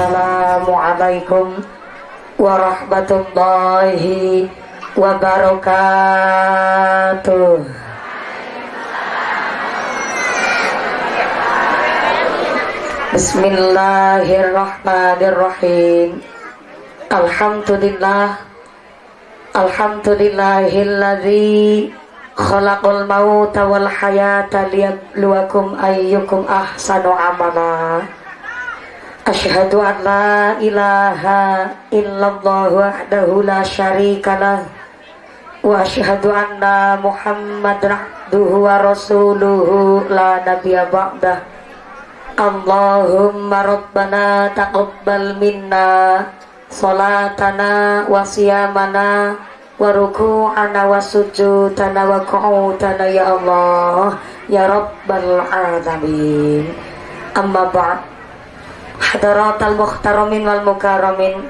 Assalamualaikum warahmatullahi wabarakatuh. Bismillahirrahmanirrahim. Alhamdulillah. Alhamdulillahilladzi khalaqal mauta wal hayata liyabluwakum ayyukum ahsanu amala Ashhadu an la ilaha illallah wahdahu la ashhadu anna muhammadan abduhu wa rasuluhu la taqabbal minna salatana wa siyamana wa ruku'ana wa ya Allah. Ya hadaratal muhtaramin wal mukaramin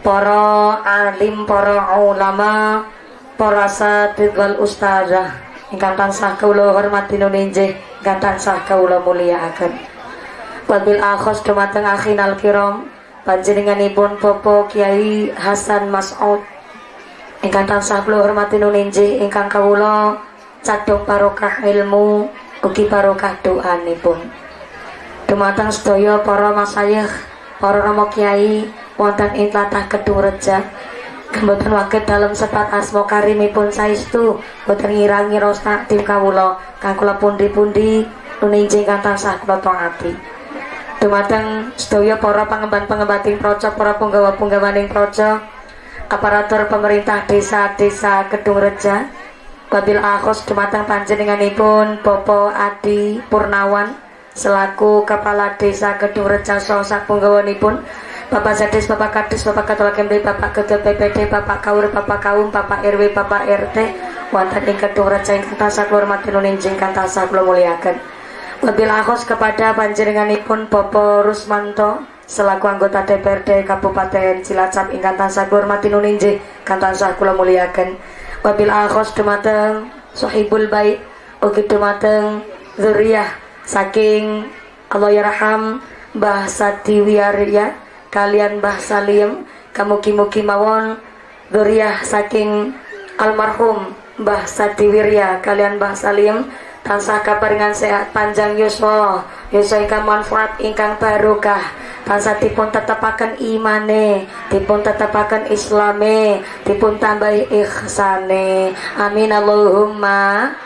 para alim para ulama para satid wal ustazah. Ingkang tansah kula hormati nuninjih ingkang tansah kula mulyakaken wabil akhos dumateng akhinal kiram panjenenganipun Bapak Kiai Hasan Mas'ud. Ingkang tansah kula hormati nuninji ingkang kawula cadhong barokah ilmu ugi barokah doanipun dumateng sedaya para masayikh para rama kiai wonten ing tlatah Kedung Reja. Mboten waget dalam sepat asmo karimipun saestu boten ngirangi rasa tim kawula kang kula pundi-pundi nuninji ingkang tansah kula taati dumateng sedaya para pangemban-pengembating proco para punggawa-punggawaning proco aparatur pemerintah desa-desa Kedung Reja. Babil Akhos dumateng panjenenganipun Bopo Adi Purnawan selaku Kepala Desa Kedung Reja sosak punggawanipun Bapak Zadis, Bapak Kadis, Bapak Ketua KMD, Bapak Ketua PPD, Bapak Kaur, Bapak Kaum, Bapak RW, Bapak RT, wonten ing Kedung Reja ingkang tansah kula hormati nunin ingkang tansah kula muliaken. Wabil akhos kepada panjenenganipun Bopo Rusmanto selaku anggota DPRD Kabupaten Cilacap ingkang tansah hormati nuninjih kang tansah kula muliaken. Wabil akhos dumateng Sohibul Baik ugi dumateng zuriyah saking Allah yarham Mbah Sati Wiarya kalian Mbah Salim kamuki-muki mawon zuriyah saking almarhum Mbah Sati Wirya kalian Mbah Salim tansah kaparingan sehat panjang yuswa yuswa ingkang manfaat ingkang barokah tansah dipun tetepaken imane dipun tetepaken islame dipun tambahi ihsane. Amin Allahumma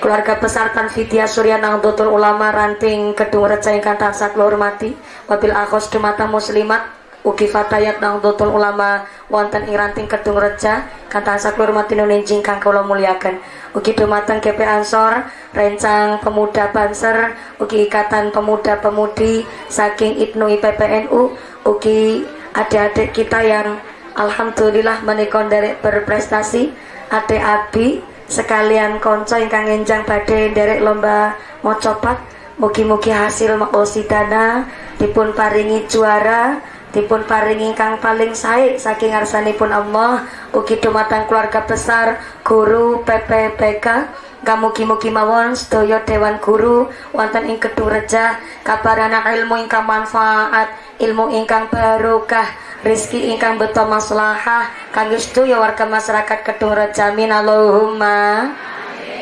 keluarga besar Tanfidia Surya Nangdotul Ulama Ranting Kedung Reca ingkang tansah hormati wabil akhos dumata muslimat ugi fatayat Nangdotul Ulama wonten ing ranting Kedung Reja kang tansah hormati nuninjing kang kula muliaken. Ugi dumateng GP Ansor rencang pemuda Banser ugi ikatan pemuda-pemudi saking Ibnu IPPNU ugi adik-adik kita yang Alhamdulillah menikon derek berprestasi adik Abi sekalian konco ingkang enjang badhe derek lomba mocopat mugi-mugi hasil makosidana dipun paringi juara dipun paring ingkang paling sae saking ngarsanipun Allah. Ugi dumateng keluarga besar guru PPPK Kamugi-mugi mawon sedaya dewan guru wonten ing Kedung Reja kabarana ilmu ingkang manfaat ilmu ingkang barokah rizki ingkang beto maslahah kangge sedaya warga masyarakat Kedung Reja min Allahumma.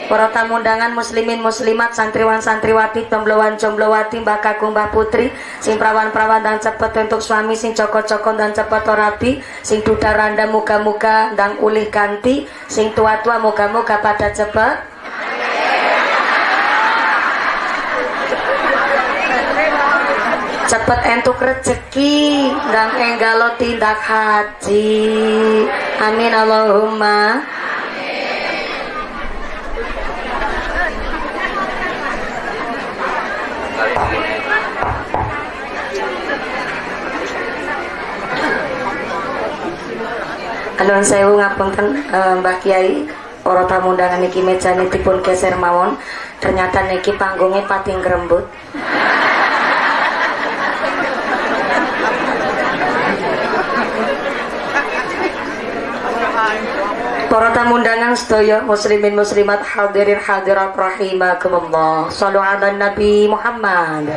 Para tamu undangan muslimin muslimat santriwan santriwati jomblowan jomblowati mbak kakung mbak putri sing prawan dan cepet untuk suami sing coko coko dan cepet rabi sing duda randa muka muka dan ulih ganti sing tua tua muka muka pada cepet cepet entuk rezeki dan enggalo tindak haji. Amin Allahumma. Alun sewu ngapunten uh, Mbah Kiai para tamu undangan niki meja pun geser mawon. Ternyata niki panggungnya pating kerembut Para tamu undangan sedaya muslimin muslimat hadirin hadirat rahimakumullah. Sallu ala Nabi Muhammad.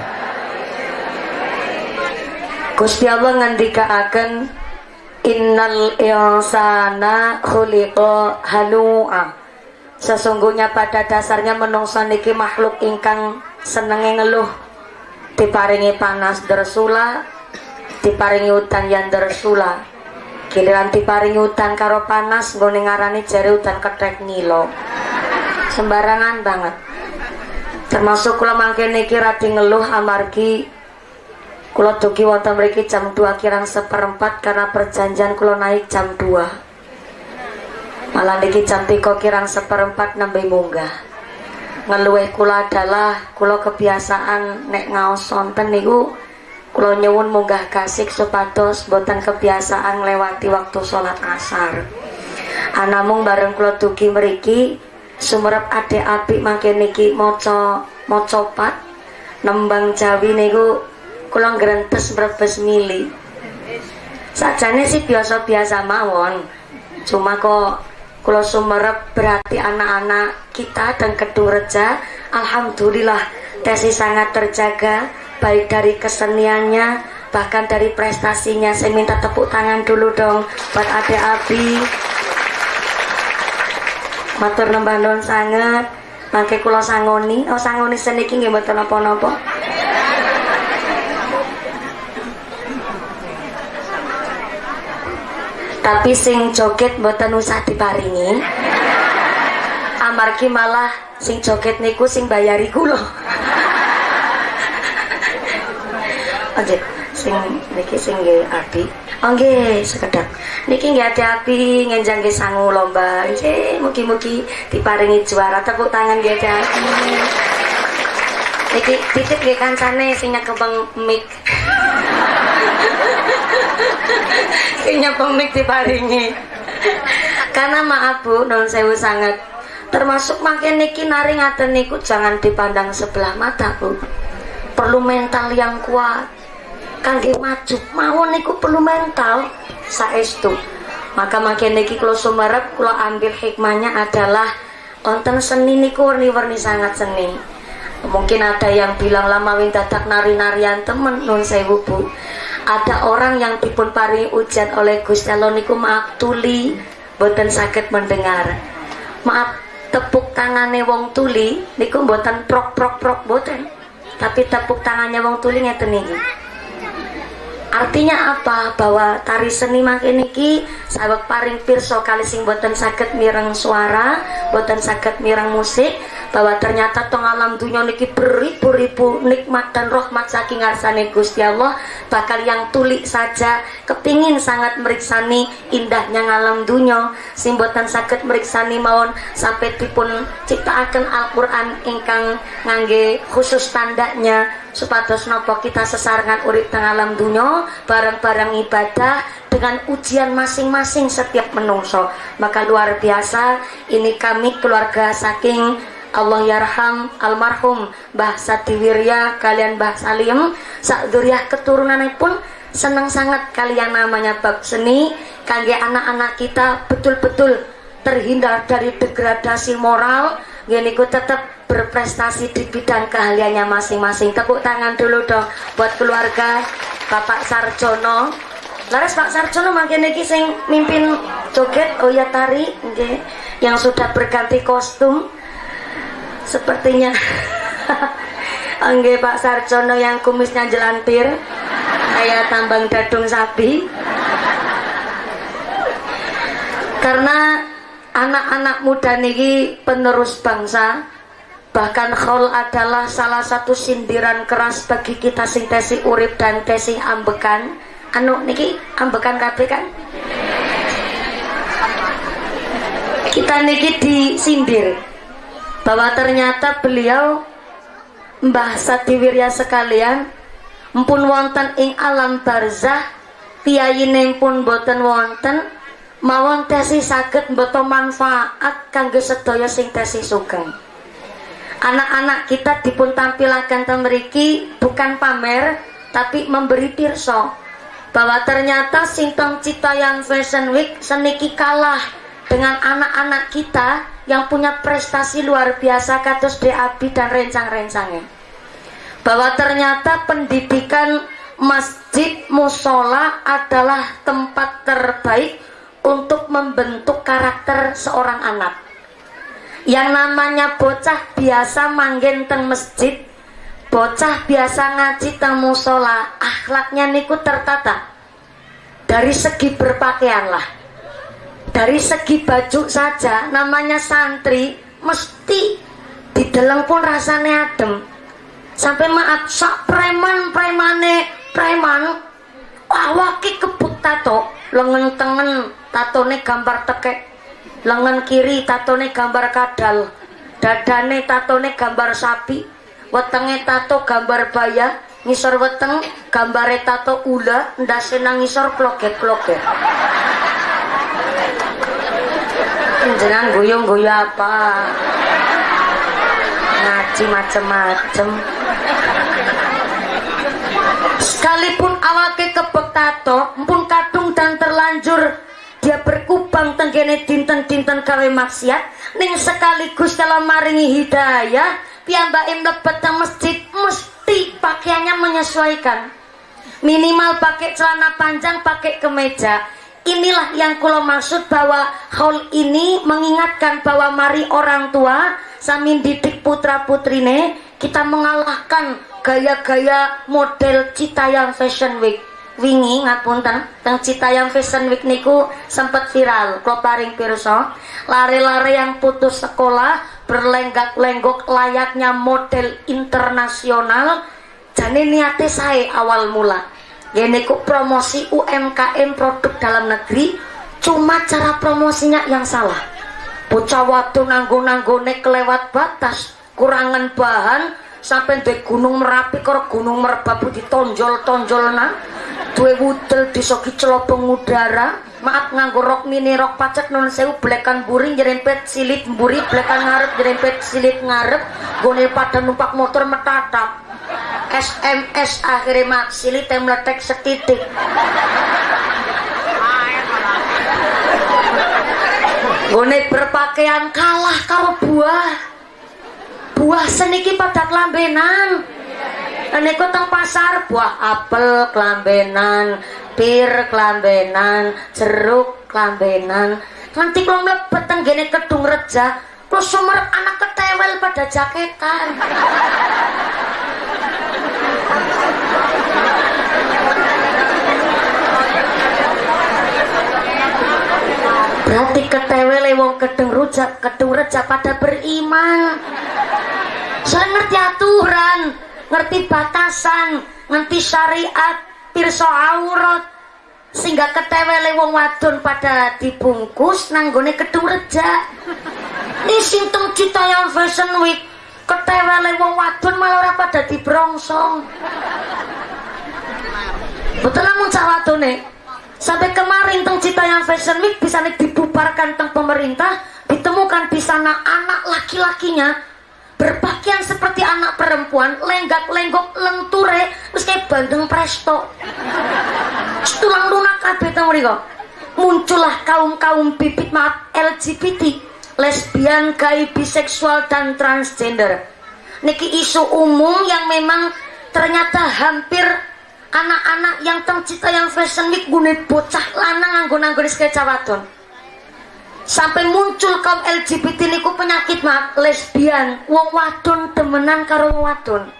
Gusti Allah ngendikaaken innal insana khuliqa halu'a sesungguhnya pada dasarnya menungso niki makhluk ingkang senenge ngeluh diparingi panas dersula diparingi udan yang dersula giliran diparingi udan karo panas nggone ngarani jari udan ketek ngilo. Sembarangan banget. Termasuk kula mangke niki radi ngeluh amargi kula dugi wonten mriki jam 2 kirang seperempat karena perjanjian kula naik jam 2 malah niki jam 3 kirang seperempat nembe munggah. Ngeluh kula adalah kula kebiasaan nek ngaos sonten niku kula nyuwun munggah kasih supados boten kebiasaan lewati waktu sholat asar. Anamung bareng kula dugi mriki sumerep ade api makin niki moco mocopat nembang jawi niku kula ngrentes brebes mili. Sajane sih biasa-biasa mawon cuma kok kula sumerep berarti anak-anak kita dan kedung reja Alhamdulillah tesi sangat terjaga baik dari keseniannya bahkan dari prestasinya. Saya minta tepuk tangan dulu dong buat adik Abi. Matur nembah non sangat mangke kula sangoni. Oh sangoni seniki nggih mboten napa-napa. Tapi sing joget mboten usah diparingi. Amargi malah sing joget niku sing bayari kula oke sing niki sing Abi oh nggih sekedap. Niki nggih ati Abi ngenjang sangu lomba. Nggih mugi-mugi diparingi juara. Tepuk tangan nggih ati Abi niki titip nggih kancane sing nyekebeng mic. Kayaknya pemik diparingi. Karena maaf bu non sewu sangat. Termasuk makin niki nari ngaten niku jangan dipandang sebelah mata bu. Perlu mental yang kuat kangge maju. Mau niku perlu mental. Saestu. Maka makin niki kalau sumerep kalau ambil hikmahnya adalah konten seni niku warni-warni sangat seni. Mungkin ada yang bilang lama windadak nari-narian temen non sewu bu. Ada orang yang dipun pari ujian oleh Gusti Allah niku maaf tuli boten sakit mendengar. Maaf tepuk tangannya wong tuli niku boten prok prok prok boten tapi tepuk tangannya wong tuli ngeten niki artinya apa? Bahwa tari seni makin niki sahabat paring pirso kali sing boten sakit mireng suara boten sakit mireng musik bahwa ternyata tong alam dunia niki beribu-ribu nikmat dan rahmat saking ngarsane Gusti Allah. Bakal yang tulik saja kepingin sangat meriksani indahnya ngalam dunia. Sing boten sakit meriksani mawon sampai dipun ciptakan Al-Quran ingkang ngangge khusus tandanya supados nopo kita sesarengan urip teng alam dunia barang-barang ibadah dengan ujian masing-masing setiap menungso. Maka luar biasa ini kami keluarga saking Allah yarham almarhum Mbah Satiwirya kalian Mbah Salim. Sak duriah keturunan pun senang sangat kalian namanya bab seni. Kalian anak-anak kita betul-betul terhindar dari degradasi moral. Gini ku tetap berprestasi di bidang keahliannya masing-masing. Tepuk tangan dulu dong buat keluarga Bapak Sarjono. Laras Pak Sarjono makin ini sing mimpin joget oh ya tari okay. yang sudah berganti kostum sepertinya Angge Pak Sarjono yang kumisnya jelantir kayak tambang dadung sapi. Karena anak-anak muda niki penerus bangsa bahkan khol adalah salah satu sindiran keras bagi kita sing tesi urip dan tesi ambekan. Anu niki ambekan kabeh kan? Kita niki disindir bahwa ternyata beliau Mbah Satiwirya sekalian mpun wonten ing alam barzah piyayine pun boten wonten mawon tesi saged mboten manfaat kangge sedaya sing tesi sugeng. Anak-anak kita dipun tampilaken temeriki bukan pamer tapi memberi pirso bahwa ternyata singtong cita yang fashion week seniki kalah dengan anak-anak kita yang punya prestasi luar biasa kados DAB dan rencang-rencangnya. Bahwa ternyata pendidikan masjid musola adalah tempat terbaik untuk membentuk karakter seorang anak. Yang namanya bocah biasa manggen teng masjid bocah biasa ngaji teng musola akhlaknya niku tertata. Dari segi berpakaian lah dari segi baju saja namanya santri mesti di dalam pun rasanya adem. Sampai maaf sak preman premane preman awaki kebut tato. Lengan tengen tatone gambar tekek. Lengan kiri tatone gambar kadal. Dadane tatone gambar sapi. Wetenge tato gambar baya. Ngisor weteng gambare tato ula. Ndase nang ngisor kloget-kloget jenengan guyung-guyu apa? Ngaji macem-macem. Sekalipun awake kebek tato pun kadung dan terlanjur dia berkubang tenggene dinten-dinten kawe maksiat ning sekaligus dalam maringi hidayah piyambake mlebet teng masjid mesti pakaiannya menyesuaikan. Minimal pakai celana panjang pakai kemeja inilah yang kulo maksud bahwa haul ini mengingatkan bahwa mari orang tua samin didik putra putrine kita mengalahkan gaya-gaya model Citayam Fashion Week. Wingi ngapunten teng Citayam Fashion Week niku sempat viral. Klo paring pirsa lari-lari yang putus sekolah berlenggak-lenggok layaknya model internasional jane niate saya awal mula ku promosi UMKM produk dalam negeri cuma cara promosinya yang salah. Bocah waktu nanggo-nanggone kelewat batas kurangan bahan sampai di gunung merapi karo gunung merbabu ditonjol-tonjol nah duwe wudel disoki celobong udara maaf nganggo rok mini rok pacet non sewu blekan buri jerempet silit buri blekan ngarep jerempet silit ngarep gone pada numpak motor metatap SMS akhirnya mak silit yang meletek setitik. Gone berpakaian kalah karo buah. Buah seniki pada kelambenan niku teng pasar buah apel kelambenan pir kelambenan jeruk kelambenan. Nanti kalau mlebet teng gene kedung reja kalau sumer anak ketewel pada jaketan. Berarti ketewel wong kedung rujak kedung reja pada beriman. Saya ngerti aturan ngerti batasan ngerti syariat pirsa aurat sehingga ketewele wong wadon pada dibungkus nanggone kedung reja ini sintung cita yang fashion week ketewele wong wadon malah ora pada dibrongsong. Betul namun wadone? Sampai kemarin teng cita yang fashion week bisa dibubarkan teng pemerintah ditemukan di sana anak laki-lakinya berpakaian seperti anak perempuan lenggak-lenggok lenture terus kayak bandeng presto. Tulang lunak kabeh tau muncullah kaum-kaum bibit maaf LGBT lesbian, gay, biseksual dan transgender. Niki isu umum yang memang ternyata hampir anak-anak yang tengcita yang fashion week gune bocah lanang anggo-anggo sketsa wadon sampai muncul kaum LGBT niku penyakit mak. Lesbian. Wong wadon temenan karo wong wadon.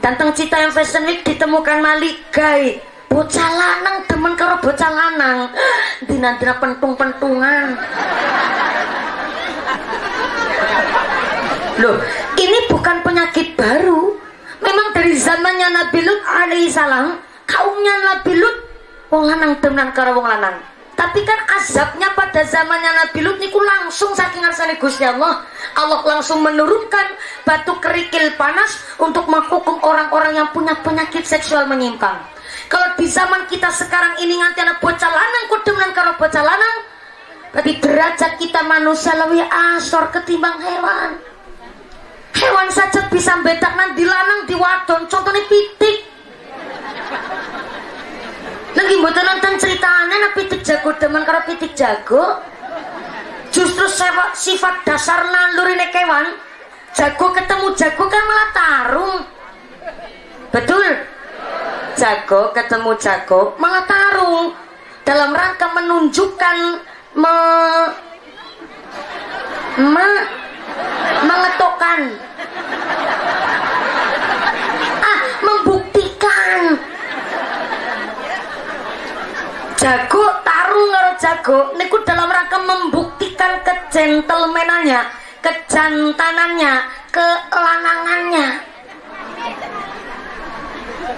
Dan teng cita yang fashion week ditemukan malik gay bocah lanang temen karo bocah lanang. Dina-dina pentung-pentungan. Loh ini bukan penyakit baru. Memang dari zamannya Nabi Lut alaihissalam kaumnya Nabi Lut wong lanang temenan karo wong lanang tapi kan azabnya pada zamannya Nabi Lut niku langsung saking arsane Gusti Allah. Allah langsung menurunkan batu kerikil panas untuk menghukum orang-orang yang punya penyakit seksual menyimpang. Kalau di zaman kita sekarang ini nganti anak bocah lanang kudemen karo bocah lanang tapi derajat kita manusia lebih asor ketimbang hewan. Hewan saja bisa bedak nanti lanang di wadon contohnya pitik lagi mboten nonton ceritanya nah pitik jago demen karo pitik jago. Justru sifat, sifat dasar ini kewan jago ketemu jago kan malah tarung. Betul? Jago ketemu jago malah tarung. Dalam rangka menunjukkan me, me mengetokkan ah membuktikan jago tarung karo jago niku dalam rangka membuktikan kegentlemanannya kejantanannya kelanangannya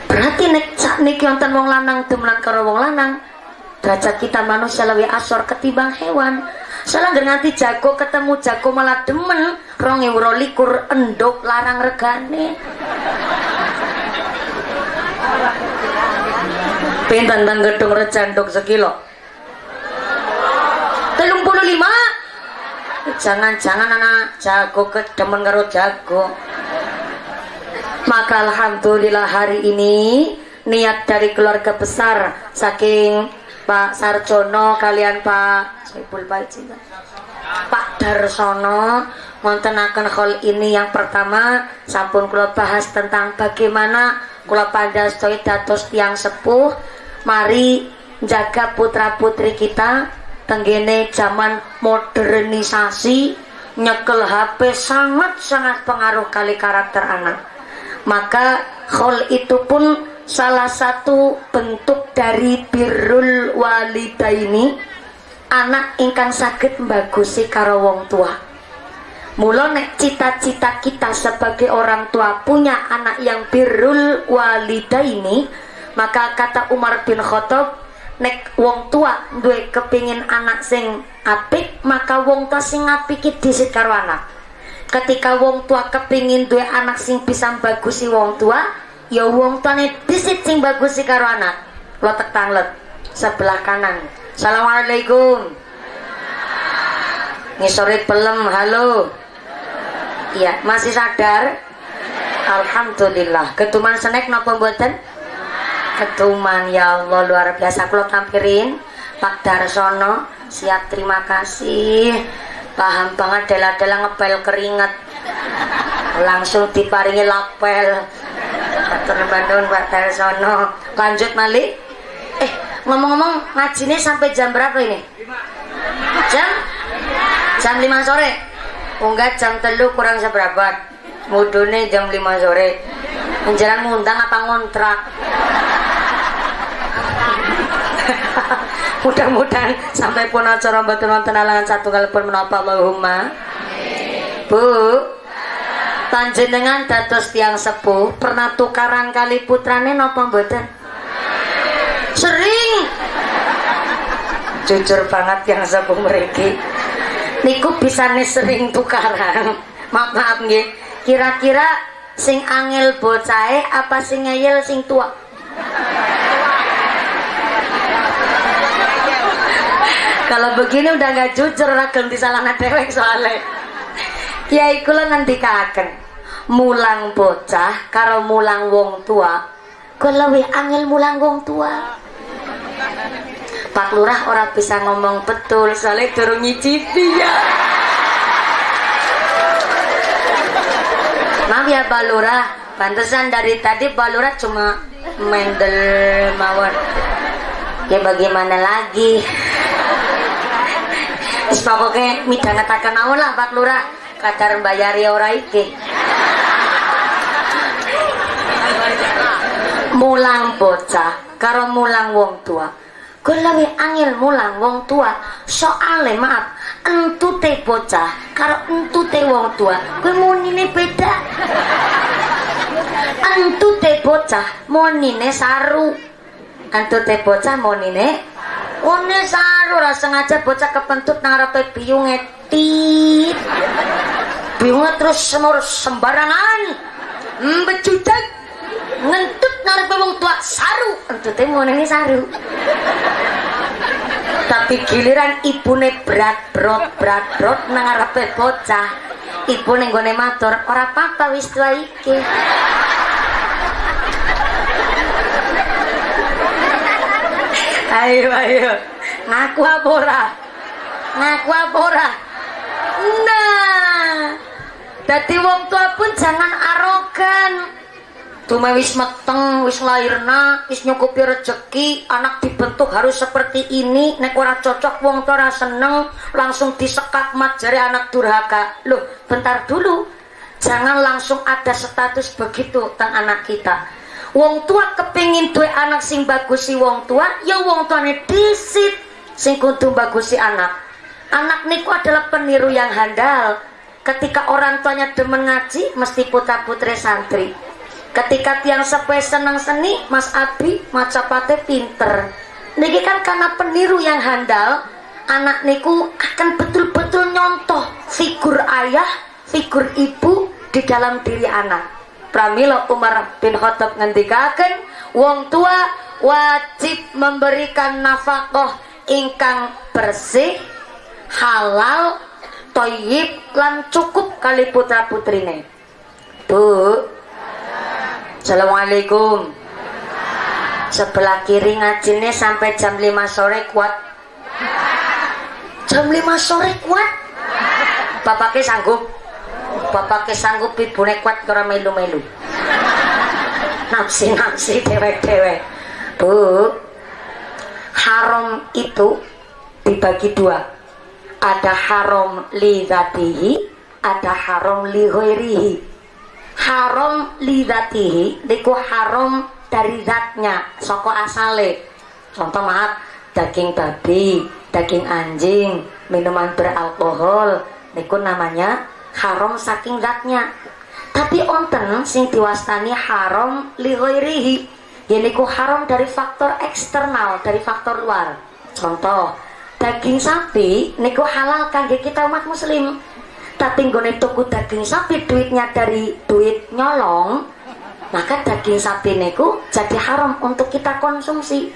berarti nek sak niki wonten wong lanang demenan karo wong lanang derajat kita manusia lebih asor ketimbang hewan. Salah nganti jago ketemu jago malah demen rong euro likur endok larang regane pinten tang gedung recandok sekilo. Telung puluh lima? Jangan-jangan anak jago kedemen karo jago. Maka alhamdulillah hari ini niat dari keluarga besar saking Pak Sarjono kalian Pak Soibul Baik Pak Darsono akan hal ini yang pertama sampun kula bahas tentang bagaimana kula pandastoy dados tiang sepuh mari jaga putra putri kita tenggene zaman modernisasi. Nyekel HP sangat-sangat pengaruh kali karakter anak. Maka hal itu pun salah satu bentuk dari birrul walida ini anak ingkang sakit bagusi karo wong tua. Mula nek cita-cita kita sebagai orang tua punya anak yang birrul walida ini maka kata Umar bin Khattab nek wong tua duwe kepingin anak sing apik maka wong tua sing apik disit karo anak. Ketika wong tua kepingin duwe anak sing bisa bagusi wong tua ya wong tuane disit sing bagus si karo anak. Lo tanglet sebelah kanan. Assalamualaikum. Ngisore pelem halo. Iya masih sadar? Alhamdulillah. Ketuman senek napa mboten ketuman ya Allah luar biasa kalau tampirin Pak Darsono siap terima kasih paham banget dela-dela ngepel keringet langsung diparingi lapel Matur Bandung Pak Darsono. Lanjut Malik. Eh, ngomong-ngomong ngajinya sampai jam berapa ini? Jam? Jam 5 sore. Enggak jam telu kurang seberapa. Mudune jam 5 sore. Menjelang ngundang apa ngontrak? Mudah-mudahan sampai pun acara betul nonton alangan satu kali pun menapa Allahumma. Bu, panjenengan dados tiang sepuh pernah tukaran kali putrane nopo mboten sering jujur banget yang sepuh mereka niku bisa nih sering tukaran maaf maaf nggih kira-kira sing angel bocahe apa sing ngeyel sing tua kalau begini udah nggak jujur ragam di salah dewek soalnya. Kiai kula ngendikaken mulang bocah karo mulang wong tua kula luwih angel mulang wong tua Pak Lurah orang bisa ngomong betul soalnya durung nyicipi ya maaf ya Pak pantesan dari tadi Pak cuma mendel mawar ya bagaimana lagi? Terus pokoknya midangetaken awal lah Pak Lurah. Kadar bayari ora iki. Mulang bocah. Karo mulang wong tua gue lebih angin mulang wong tua. Soalnya maaf entute bocah karo entute wong tua. Gue mau ini beda. Entute bocah mau nine saru. Entute bocah mau nine One saru. Rasa sengaja bocah kepentut nang arepe biung etit bingung terus semur sembarangan. Becudak ngentut narik wong tua saru. Entute ngono ini saru. Tapi giliran ibune berat brot berat brot nang arepe bocah. Ibu ning gone matur ora apa-apa wis tua iki. Ayo ayo. Ngaku apa ora? Ngaku apa ora? Nah jadi wong tua pun jangan arogan Cuma wis meteng, wis lahirna, wis nyukupi rezeki, anak dibentuk harus seperti ini, nek ora cocok wong ora seneng, langsung disekat mat jari anak durhaka. Loh, bentar dulu. Jangan langsung ada status begitu tentang anak kita. Wong tua kepingin duwe anak sing bagusi wong tua, ya wong tuane disit sing kudu bagusi anak. Anak niku adalah peniru yang handal. Ketika orang tuanya demen ngaji, mesti putra putri santri ketika tiang sepe senang seni Mas Abi macapate pinter. Niki kan karena peniru yang handal anak niku akan betul-betul nyontoh figur ayah figur ibu di dalam diri anak. Pramila Umar bin Khattab ngendikaken wong tua wajib memberikan nafkah ingkang bersih halal toyib lan cukup kali putra putrine. Bu Assalamualaikum. Sebelah kiri ngajinya sampai jam 5 sore kuat. Jam 5 sore kuat? Bapaknya sanggup. Bapaknya sanggup ibune kuat kira melu-melu. Nafsi-nafsi dewek-dewek bu haram itu dibagi dua. Ada haram li ada haram li haram lidatihi niku haram dari zatnya soko asale. Contoh maaf daging babi daging anjing minuman beralkohol niku namanya haram saking zatnya. Tapi onten sing diwastani haram lihoirihi niku haram dari faktor eksternal dari faktor luar. Contoh daging sapi niku halal kangge kita umat muslim tapi nggone tuku daging sapi duitnya dari duit nyolong maka daging sapi niku jadi haram untuk kita konsumsi.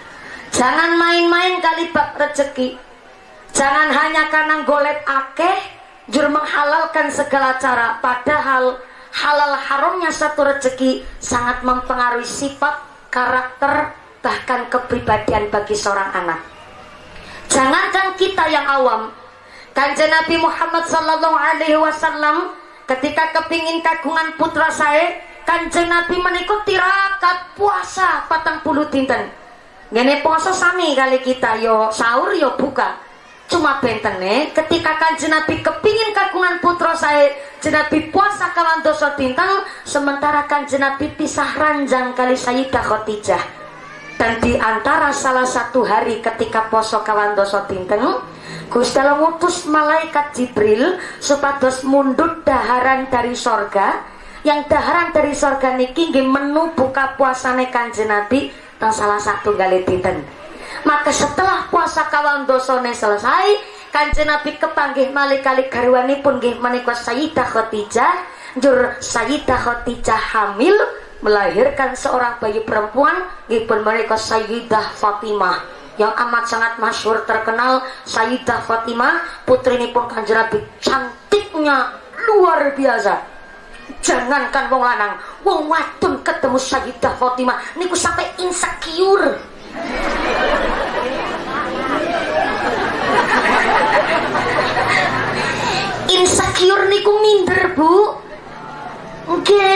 Jangan main-main kali bab rezeki jangan hanya karena golet akeh jur menghalalkan segala cara. Padahal halal haramnya satu rezeki sangat mempengaruhi sifat karakter bahkan kepribadian bagi seorang anak. Jangankan kita yang awam Kanjeng Nabi Muhammad sallallahu alaihi wasallam ketika kepingin kagungan putra saya Kanjeng Nabi menikut tirakat puasa patang puluh dinten. Ngene puasa sami kali kita yo sahur yo buka. Cuma bentene ketika kanjeng Nabi kepingin kagungan putra saya Nabi puasa kawan dosa dinten sementara kanjeng Nabi pisah ranjang kali Sayyidah Khadijah. Dan di antara salah satu hari ketika poso kawan dosa dinten Gusti Allah ngutus malaikat Jibril supados mundut daharan dari sorga. Yang daharan dari sorga niki nggih menu buka puasane Kanjeng Nabi dan salah satu kali dinten. Maka setelah puasa kawan dosone selesai, Kanjeng Nabi kepanggih malaikat garwanipun nggih menika Sayyidah Khadijah, jur Sayyidah Khadijah hamil melahirkan seorang bayi perempuan nggih pun menika Sayyidah Fatimah yang amat sangat masyhur terkenal Sayyidah Fatimah putri ini pun kanjeng Nabi cantiknya luar biasa. Jangankan wong lanang wong wadon ketemu Sayyidah Fatimah niku sampai insecure. Insecure niku minder bu. Oke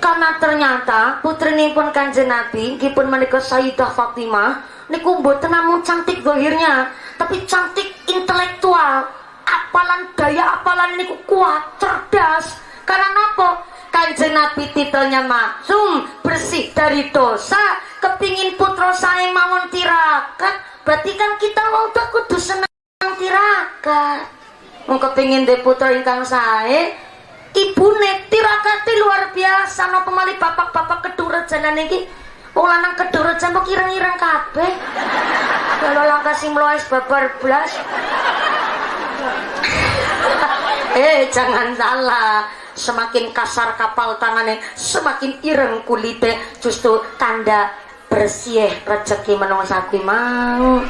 karena ternyata putri ini pun kanjeng Nabi pun menikah Sayyidah Fatimah niku mboten namung cantik dohirnya tapi cantik intelektual. Apalan daya apalan niku kuat cerdas. Karena apa kanjeng nabi titelnya maksum bersih dari dosa. Kepingin putra saya mawon tirakat berarti kan kita udah kudu senang tirakat. Mau kepingin de putra ingkang saya ibu tirakat luar biasa. No pemali bapak-bapak kedua jalan ini Wong lanang kedurut sampe kirang-kirang kabeh. Kalau langkah sing mloes babar blas. eh, jangan salah. Semakin kasar kapal tangannya, semakin ireng kulite, justru tanda bersih rezeki menungsa mau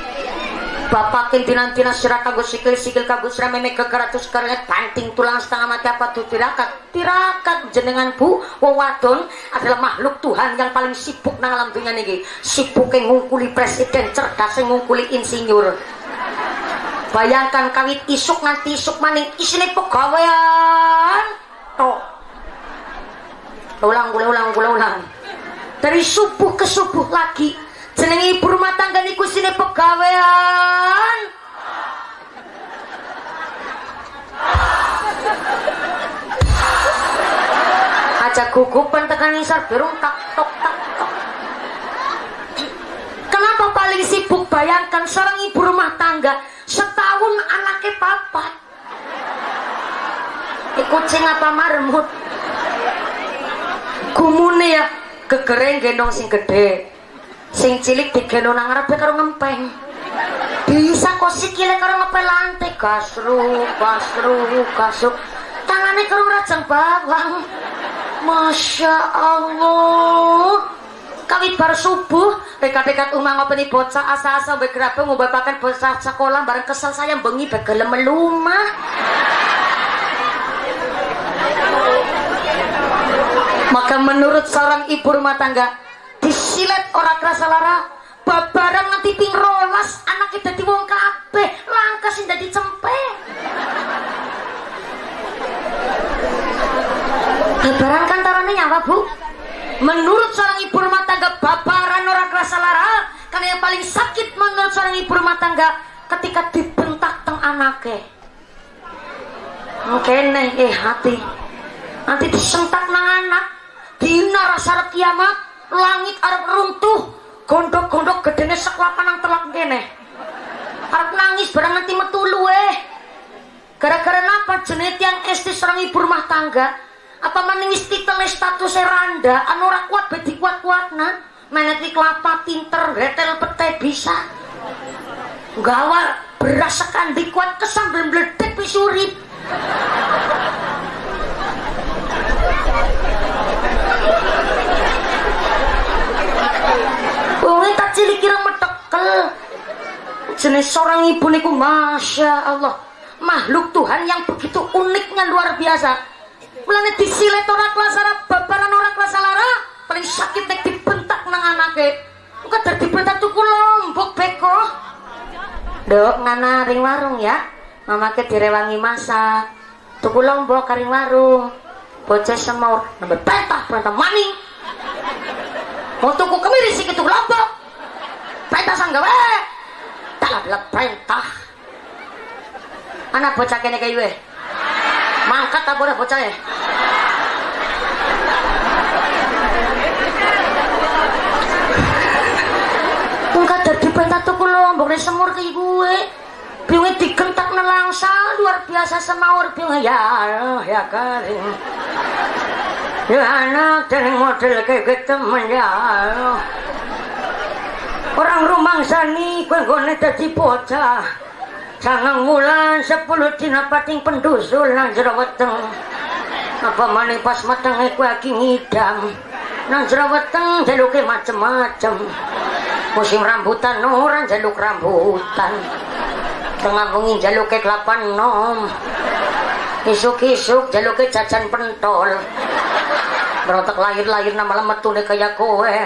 bapak kintinan tina sira kagus sikil sikil kagus meme kekeratus keringet panting tulang setengah mati apa tuh? Tirakat. Tirakat jenengan bu. Wawadon adalah makhluk Tuhan yang paling sibuk nang alam dunia niki. Sibuk yang ngungkuli presiden cerdas yang ngungkuli insinyur. Bayangkan kawit isuk nanti isuk maning. Isine pegawaian toh ulang ulang ulang ulang. Dari subuh ke subuh lagi jenenge ibu rumah tangga niku sini pegawean. Aja gugupan tekan isar berung tak tok tak tok. Kenapa paling sibuk bayangkan seorang ibu rumah tangga setahun anaknya papat kucing apa marmut? Gumune ya kegereng gendong sing gede sing cilik digendong nang ngarepe karo ngempeng. Bisa kok sikile karo ngepel lantai. Gasru gasru gasru. Tangannya karo rajang bawang. Masya Allah. Kawit bar subuh dekat-dekat umah ngopeni bocah asa-asa mbek gerabang ngobapaken bocah sekolah bareng kesel saya bengi begelem melumah maka menurut seorang ibu rumah tangga disilet orang kerasa lara babaran nanti ping rolas anak kita di wong kabeh langkah sih jadi cempe babaran kan tarane nyawa bu? Menurut seorang ibu rumah tangga babaran orang kerasa lara. Karena yang paling sakit menurut seorang ibu rumah tangga ketika dibentak teng anaknya mungkin eh hati. Nanti disentak nang anak dina rasa kiamat langit arep runtuh gondok-gondok gedene seklapan nang telak kene. Arep nangis barang nanti metu luwe. Gara-gara napa jenis yang esti serang ibu rumah tangga? Apa meningis titel status randa? Anu ora kuat bedi kuat-kuatna meneti kelapa tinter gretel pete bisa. Gawa beras sekandi kuat kesambel mledek pisurip Wongnya tak cilik kira metekel. Jenis seorang ibu niku Masya Allah. Makhluk Tuhan yang begitu uniknya luar biasa. Mulane disilet ora kelas Arab, babaran ora kelas lara, paling sakit nek dibentak nang anake. Dadi dibentak tuku lombok beko. Dok ngana ring warung ya. Mamake direwangi masak. Tuku lombok karing warung. Bocah semur, nambah pentah, pentah maning. Mau tuku kemiri sih gitu lombok. Pentah sanggawe. Tak lah pentah. Anak bocah kene kayak gue. Mangkat tak boleh bocah ya. Tungkat dari pentah tuku lombok semur kayak gue. Biungnya digentak nelangsa luar biasa semawur biungnya ya ya karim. Ya anak dan model kayak gitu ya Allah. Orang rumah sani kue gone dadi bocah. Sangang wulan sepuluh dina pating pendusul nang jero weteng. Apa maning pas mateng kue lagi ngidam. Nang jero weteng jaluke macem-macem. Musim rambutan orang jaluk rambutan. Tengah bengi jaluke kelapan nom. Isuk-isuk jaluke jajan pentol. Berotak lahir-lahir nama lemetune kayak kowe.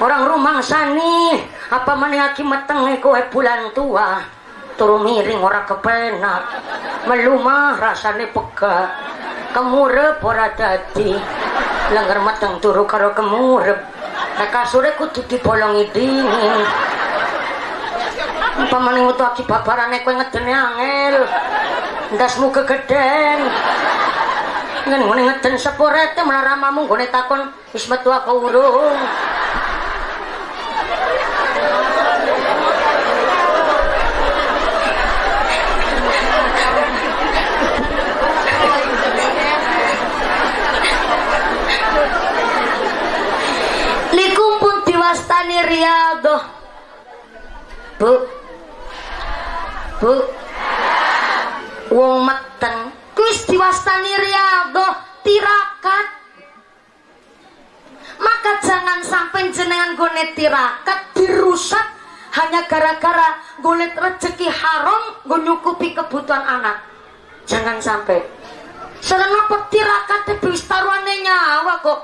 Orang rumah sani apa mana aki meteng kowe bulan tua turu miring ora kepenak melumah rasane pega kemurep ora dadi lengger meteng turu karo kemurep kasure kudu dibolongi dingin maning utuh aki babarane kowe ngedene angel? Ndasmu kegeden ngen ngene ngeden sepurete malah ramamu nggone takon wis metu apa urung? Likumpun diwastani riado bu bu. Wong meteng kuis diwastani riado tirakat. Maka jangan sampai jenengan gone tirakat dirusak. Hanya gara-gara golet rezeki haram gue nyukupi kebutuhan anak. Jangan sampai. Selama petirakat wis taruhane nyawa kok?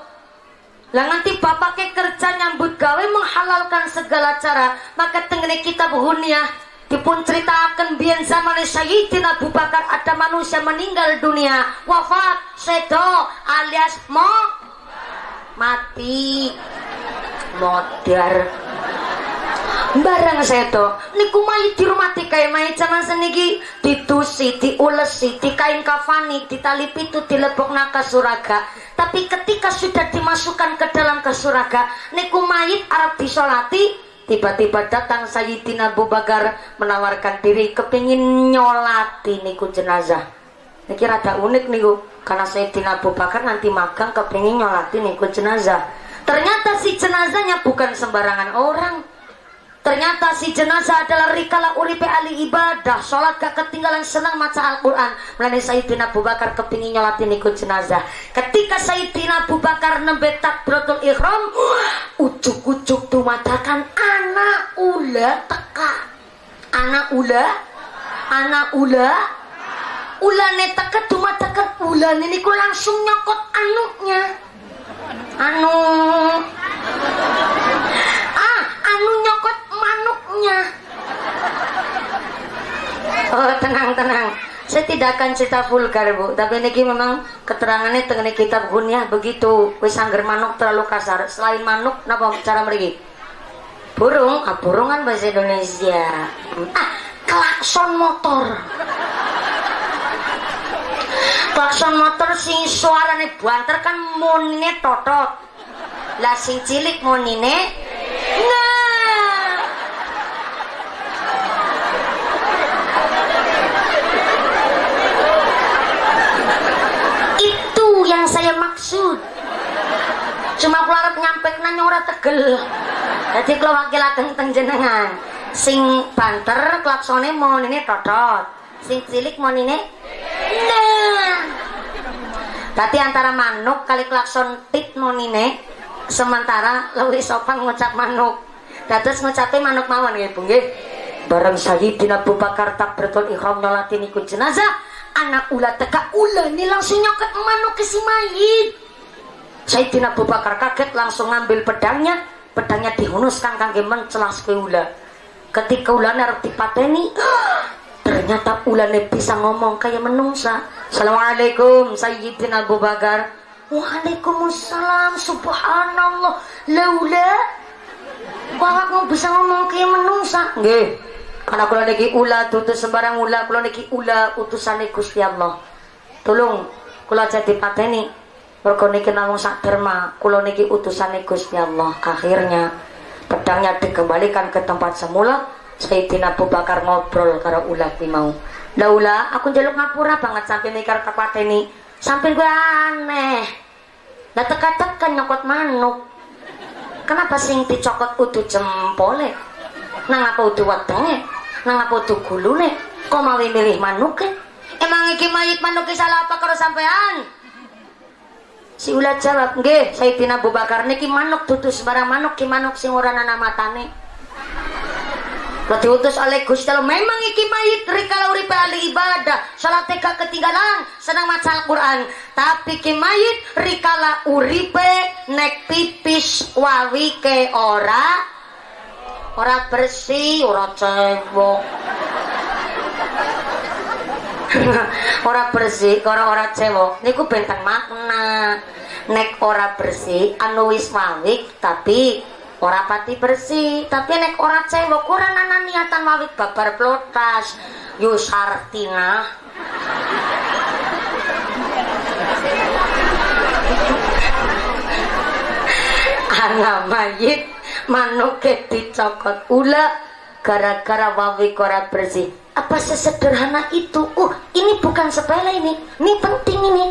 Lah nanti bapaknya kerja nyambut gawe menghalalkan segala cara. Maka tengene kita buhunia dipun ceritakan biar zaman Sayyidina Abu Bakar ada manusia meninggal dunia wafat sedo alias mo mati. Modar. Barang seto niku mayit dirumati kaya mayit zaman seniki. Ditusi diulesi dikain kafani ditali pitu dilebok naka suraga. Tapi ketika sudah dimasukkan ke dalam kesuraga niku mayit Arab disolati tiba-tiba datang Sayyidina Abu Bakar menawarkan diri kepingin nyolati niku jenazah. Niki rada unik niku karena Sayyidina Abu Bakar nanti magang kepingin nyolati niku jenazah. Ternyata si jenazahnya bukan sembarangan orang Ternyata si jenazah adalah rikala uripe ali ibadah, sholat gak ketinggalan senang maca Al-Quran. Melani Sayyidina Abu Bakar kepingin nyolatin ikut jenazah. Ketika Sayyidina Abu Bakar nembe takbiratul ihram, ucuk-ucuk matakan anak ula teka. Anak ula, anak ula, ulane teka dumatakan ulane niku langsung nyokot anuknya. Anu ah, anu nyokot oh tenang tenang. Saya tidak akan cerita vulgar bu. Tapi ini memang keterangannya tengah kitab gunyah begitu. Wis angger manuk terlalu kasar. Selain manuk napa cara mereka burung ah burung kan bahasa Indonesia. Ah klakson motor. Klakson motor sing suarane banter kan monine totot. Lah sing cilik monine? Nah yang saya maksud cuma harap nyampe nanya ora tegel. Jadi kalau wakil ageng jenengan. Sing banter klaksone mau ini totot sing cilik mau ini nah berarti antara manuk kali klakson tit mau ini sementara lebih sopan ngucap manuk. Terus ngucapin manuk mawon ya bu bareng Sayyidina Abu tak bertol ikhram nyolatin ikut jenazah anak ulat teka ulah ini langsung nyoket manuk ke si mayit Sayyidina Abu Bakar kaget langsung ngambil pedangnya. Pedangnya dihunuskan kangge mencelas ke ulah ketika ulane harus dipateni ternyata ulane bisa ngomong kayak menungsa. Assalamualaikum Sayyidina Abu Bakar. Waalaikumsalam Subhanallah. Laula Bahwa bisa ngomong kayak menungsa. Nggih. Karena kula niki ula tutus sembarang ula kula niki ula utusane Gusti Allah. Tolong kula jadi pateni mergo niki namung sak derma kula niki utusane Gusti Allah. Akhirnya pedangnya dikembalikan ke tempat semula Sayyidina Abu Bakar ngobrol karo ula ki mau. Laula aku njaluk ngapura banget sampai mikir kepateni sampai gue aneh. Lah teka-teka nyokot manuk. Kenapa sing dicokot utuh jempole? Nang apa utuh wetenge nang apa tuh nih kok mau milih manuk eh? emang iki mayit manuk salah apa kalau sampean si ulat jawab nggih Sayyidina Abu Bakar niki manuk tutus barang manuk ki manuk sing ora ana matane. Berarti utus oleh Gusti Allah. Memang iki mayit rikala uripe ahli ibadah salat teka ketinggalan senang maca Al-Qur'an. Tapi ki mayit rikala uripe nek pipis wawi ke ora ora bersih ora cewek ora bersih ora ora cewek niku bentang makna. Nek ora bersih anu wis mawik tapi ora pati bersih. Tapi nek ora cewek ora nana niatan mawik babar plotas yusartina anak mayit manuke dicokot. Ula gara-gara wawi korat bersih apa sesederhana itu? Uh ini bukan sepele ini. Ini penting ini.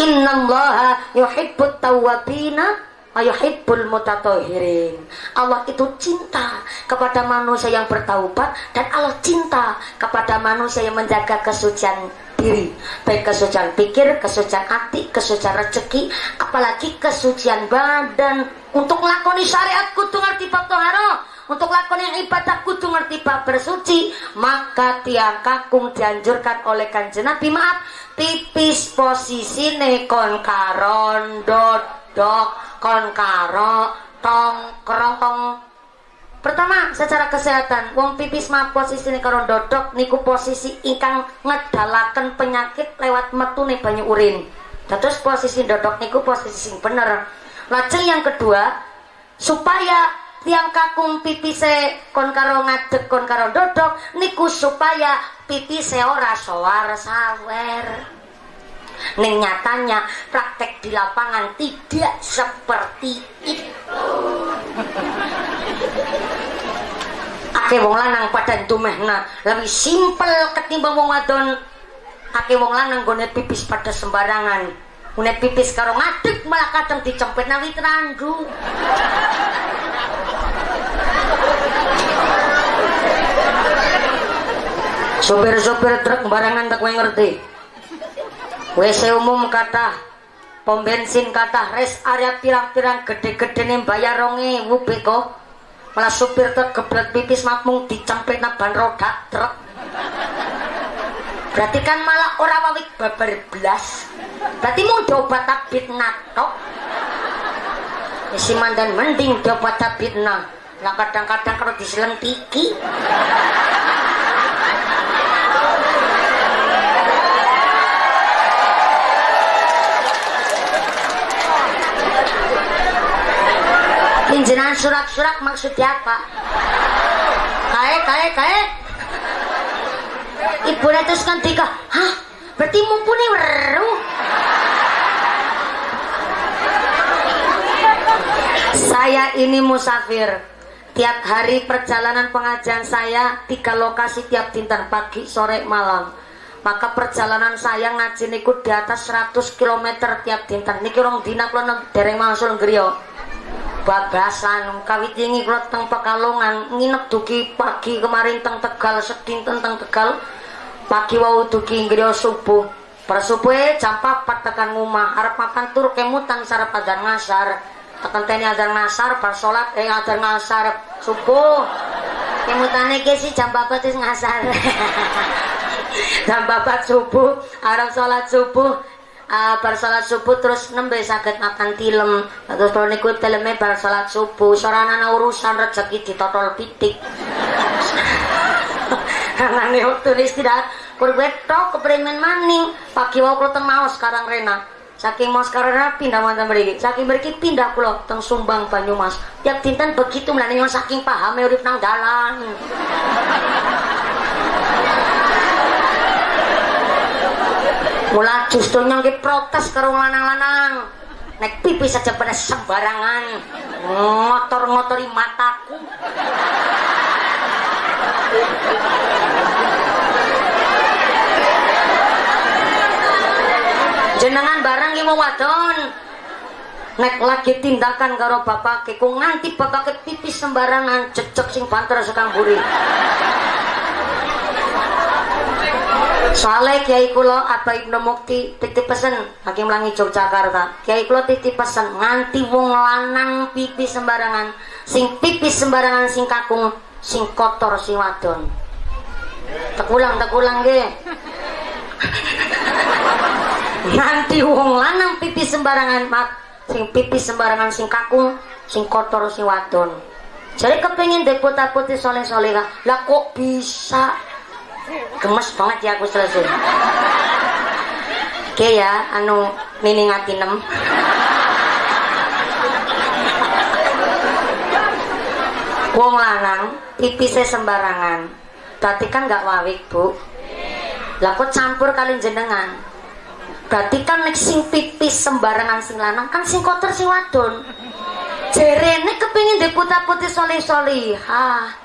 Innallaha yuhibbut tawwabina ayuhibbul mutatohirin Allah itu cinta kepada manusia yang bertaubat dan Allah cinta kepada manusia yang menjaga kesucian diri. Baik kesucian pikir, kesucian hati, kesucian rezeki apalagi kesucian badan. Untuk lakoni syariat kudu ngerti bab toharo untuk lakoni ibadah kudu ngerti bab bersuci maka tiang kakung dianjurkan oleh kanjeng Nabi. Maaf tipis posisi kon karon dodok kon karo tongkrong. Pertama secara kesehatan wong pipis mah posisi karo dodok niku posisi ingkang ngedalaken penyakit lewat metu nih banyak urin. Terus posisi dodok niku posisi sing bener. Lajeng yang kedua supaya tiang kakung pipise kon karo ngadeg kon karo dodok niku supaya pipise ora sowar sawer Ning nyatanya praktek di lapangan tidak seperti itu. Ake wong lanang pada dumehna lebih simpel ketimbang wong wadon. Ake wong lanang gone pipis pada sembarangan. Une pipis karo ngadeg malah kadang dicempet nawi randu. Sopir-sopir truk barangan tak ngerti. WC umum kata pom bensin kata res area pirang-pirang gede-gede nih bayar rongi wubi kok. Malah supir truk gebrak pipis makmung dicempet ban roda truk. Berarti kan malah orang wawik babar belas berarti mau coba tabit natok si mandan mending coba tabit nah kadang-kadang kalau diselentiki Pinjenan surak-surak maksudnya apa? Kae, kae, kae. Ibu terus kan tiga, hah? Berarti mumpuni weru. Saya ini musafir. Tiap hari perjalanan pengajian saya tiga lokasi tiap dinten pagi, sore, malam. Maka perjalanan saya ngaji niku di atas 100 km tiap dinten. Niki rong dina kula dereng mangsul griya babasan kawit ini kula teng Pekalongan nginep duki pagi kemarin teng Tegal sedinten teng Tegal. Pagi wau duki griya subuh. Persubuhe jam 4 tekan ngumah arep makan tur kemutan sarep adzan ngasar. Tekan teni adzan ngasar bar salat eh adzan ngasar. Subuh. Kemutane iki sih jam 4 wis ngasar. Jam 4 subuh arep salat subuh uh, bar salat subuh terus nembe saged makan tilem. Terus kalau niku tileme bar salat subuh. Soranana urusan rezeki ditotol pitik. Nangane waktu istirahat. Kur betok keprimen maning. Pagi wau kula teng sekarang Rena. Saking mau sekarang pindah mantan mriki. Saking mriki pindah kula teng Sumbang Banyumas. Tiap dinten begitu mlane saking paham urip nang dalan Mula justru nyangki protes karo lanang-lanang. Nek pipi saja pada sembarangan. Ngotor-ngotori mataku. Jenengan barang yang mau wadon. Nek lagi tindakan karo bapak ke, nganti bapak ke pipis sembarangan cecek sing banter sekang buri. Soalnya Kiai Kulo apa Ibnu Mukti titip pesen Hakim Langi Yogyakarta. Kiai Kulo titip pesen nganti wong lanang pipi sembarangan, sing pipi sembarangan sing kakung, sing kotor sing wadon. Tekulang tekulang ge. Nganti wong lanang pipi sembarangan, mak sing pipi sembarangan sing kakung, sing kotor sing wadon. Jadi kepingin deputat putih soleh-soleh lah kok bisa gemes banget ya aku selesai oke ya anu mini ngatinem wong lanang pipisnya sembarangan. Berarti kan gak wawik bu. Lah kok campur kalian jenengan? Berarti kan nek sing pipis sembarangan sing lanang kan sing kotor sing wadon. Jerene kepingin deputa putih solih solih ha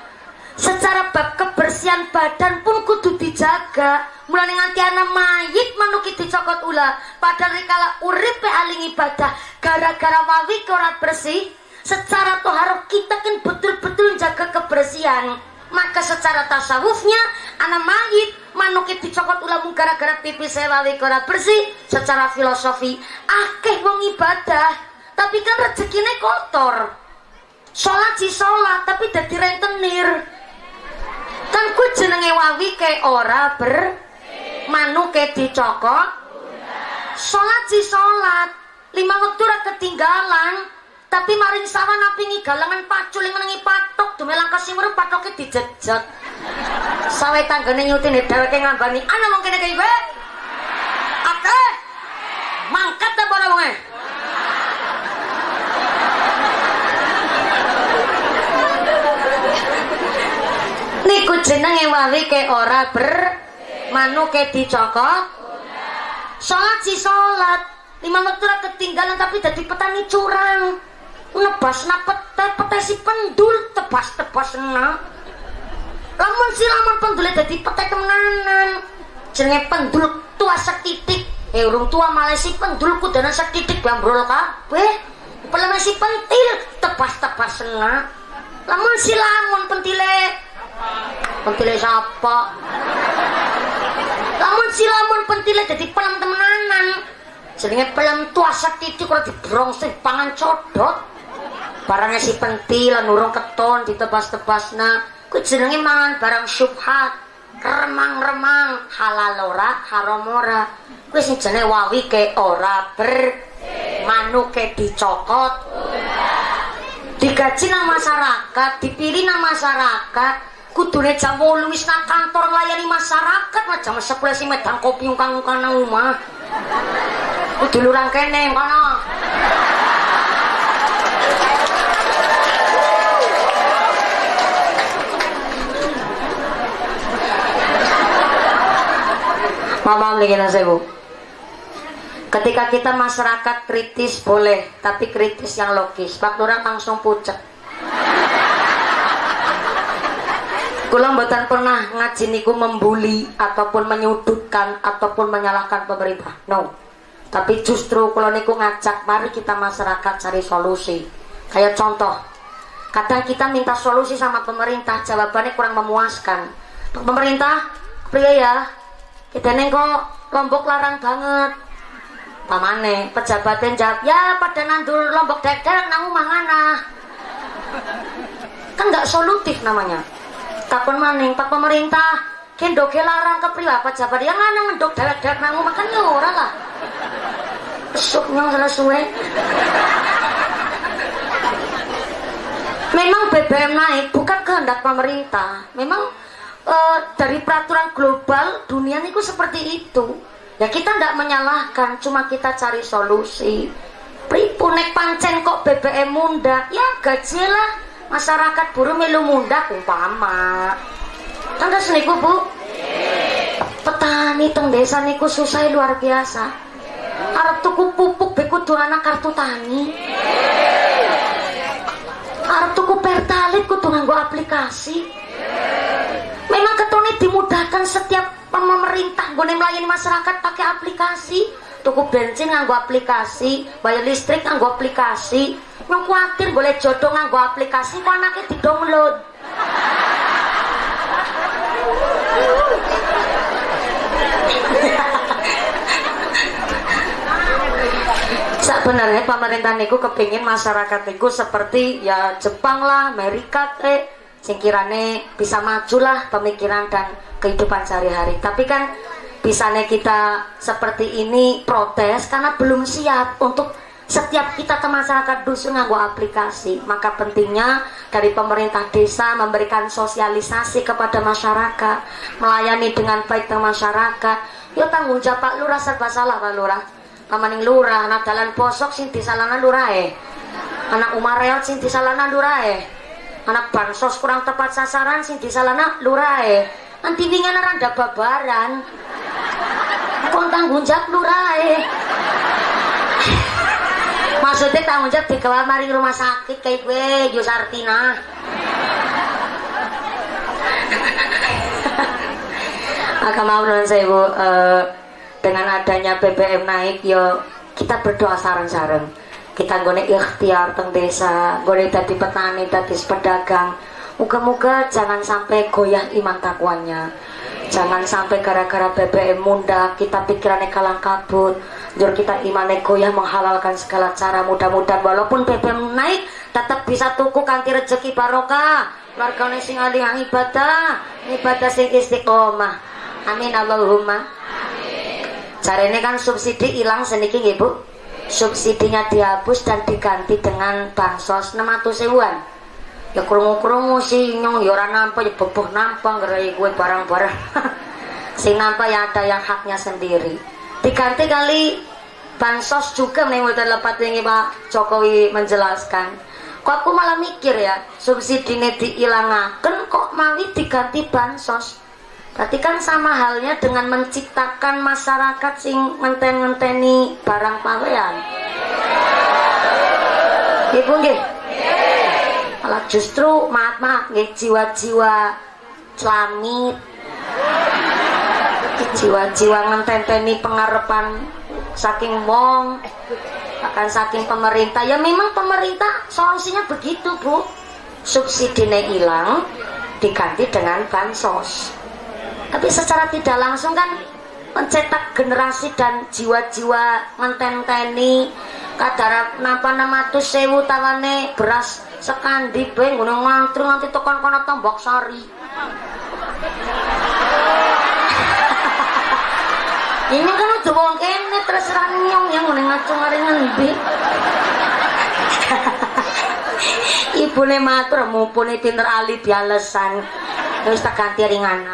secara bab kebersihan badan pun kudu dijaga. Mulai nganti anak mayit manuki dicokot ula. Padahal rikala urip aling ibadah gara-gara wawi korat bersih secara toharoh kita kan betul-betul jaga kebersihan. Maka secara tasawufnya anak mayit manuki dicokot ula gara-gara pipi sewawi korat bersih secara filosofi akeh wong ibadah. Tapi kan rezekinya kotor. Sholat si sholat tapi jadi rentenir kan ku jenenge wawi ke ora ber manu ke dicokot sholat si sholat. Lima waktu ora ketinggalan. Tapi maring sawan api galangan pacul yang menangi patok. Kasih murid patoknya dijejak sawe tanggane nyutin dheweke ngambani ana mung kene kae akeh. Mangkat ta wonge jenenge wawi ke ora ber manu ke dicokot. Sholat si sholat. Lima waktu ketinggalan tapi jadi petani curang. Nebas na pete pete si pendul tebas tebas na. Lamun si lamun pendulnya jadi pete kemenanan jenenge pendul tua sekitik eh urung tua malah si pendul kudana sekitik bambrol kabeh. Pelem si pentil tebas tebas na. Lamun si lamun pentile pentile siapa lamun si lamun pentile jadi pelem temenanan. Jenenge pelem tua sekitik kalau dibrong sih pangan codot. Barangnya si pentil keton ditebas-tebas na ku jenenge mangan barang syubhat. Remang-remang halal ora haram ora. Kuwi sing jenenge wawi ke ora ber manuk ke dicokot. Digaji nang masyarakat dipilih nang masyarakat kudune jam 8 wis nang kantor nglayani masyarakat mah jam 10 sing medang kopi ungkang-ungkang nang omah kudu lurang kene kono Mama saya sewu. Ketika kita masyarakat kritis boleh, tapi kritis yang logis. Pak Lurah langsung pucat. Kula mboten pernah ngaji niku membuli ataupun menyudutkan ataupun menyalahkan pemerintah. No. Tapi justru kula niku ngajak mari kita masyarakat cari solusi. Kayak contoh, kadang kita minta solusi sama pemerintah, jawabannya kurang memuaskan. Pemerintah, pria ya, kita neng kok lombok larang banget pamane pejabatnya jawab ya pada nandur lombok dek-dek nang mangana kan nggak solutif namanya kapan maning pak pemerintah. Kendoke larang ke priwa pejabat yang mana mendok dewek-dewek nang makan ya ora lah. Besoknya salah suwe. Memang BBM naik bukan kehendak pemerintah. Memang uh, dari peraturan global dunia itu seperti itu. Ya kita tidak menyalahkan cuma kita cari solusi. Pripunek pancen kok BBM muda ya gaji lah masyarakat buruh melu muda umpama. Tanda seniku bu. Petani teng desa niku susah luar biasa. Arep tuku pupuk beku anak kartu tani. Arep tuku pertalit kudu nganggo aplikasi. Memang ketone dimudahkan setiap pemerintah gue melayani masyarakat pakai aplikasi. Tuku bensin nganggo aplikasi bayar listrik nganggo aplikasi yang khawatir boleh jodoh nganggo aplikasi kok anaknya di download sebenarnya pemerintah niku kepingin masyarakat niku seperti ya Jepang lah Amerika teh singkirane bisa majulah pemikiran dan kehidupan sehari-hari. Tapi kan bisanya kita seperti ini protes karena belum siap untuk setiap kita ke masyarakat dusun nganggo aplikasi maka pentingnya dari pemerintah desa memberikan sosialisasi kepada masyarakat melayani dengan baik ke masyarakat. Ya tanggung jawab Pak Lurah serba salah Pak Lurah. Kamaning Lurah anak dalan posok sing disalana Lurah eh anak Umar Reot sing disalana Lurah eh anak bansos kurang tepat sasaran sing disalana lurae nanti wingan randa babaran. Kon tanggung jawab lurae maksudnya tanggung jawab di mari rumah sakit kayak gue Yusartina maka mau saya bu uh, dengan adanya BBM naik yo kita berdoa sarang-sarang kita gone ikhtiar teng desa gone tadi petani tadi pedagang. Muka-muka jangan sampai goyah iman takwanya. Jangan sampai gara-gara BBM muda kita pikirannya kalang kabut jur kita imannya goyah menghalalkan segala cara mudah-mudahan walaupun BBM naik tetap bisa tuku kanti rezeki barokah. Warganya sing alih ibadah ibadah sing istiqomah. Amin Allahumma. Ini kan subsidi hilang sedikit ibu subsidinya dihapus dan diganti dengan bansos 600 sewan ya kerungu-kerungu sih nyong ya nampak ya beboh nampak ngerai gue barang-barang. Sing nampak ya ada yang haknya sendiri diganti kali bansos juga nih udah lepat ini Pak Jokowi menjelaskan. Kok aku malah mikir ya subsidi ini diilangaken kok mawi diganti bansos? Berarti kan sama halnya dengan menciptakan masyarakat sing ngenten-ngenteni barang pawean. Ibu nggih? Malah justru maaf maaf nggih jiwa-jiwa celamit jiwa-jiwa ngententeni pengarepan saking wong akan saking pemerintah. Ya memang pemerintah solusinya begitu bu. Subsidinya hilang diganti dengan bansos. Tapi secara tidak langsung kan mencetak generasi dan jiwa-jiwa ngententeni kadar napa nama tuh sewu tawane beras sekandi bae ngono ngantri nganti tekan kono tombok sari ini kan udah wong kene terus nyong yang ngene ngacung ari ngendi ibune matur mumpuni pinter ali bialesan. Terus tak ganti ringan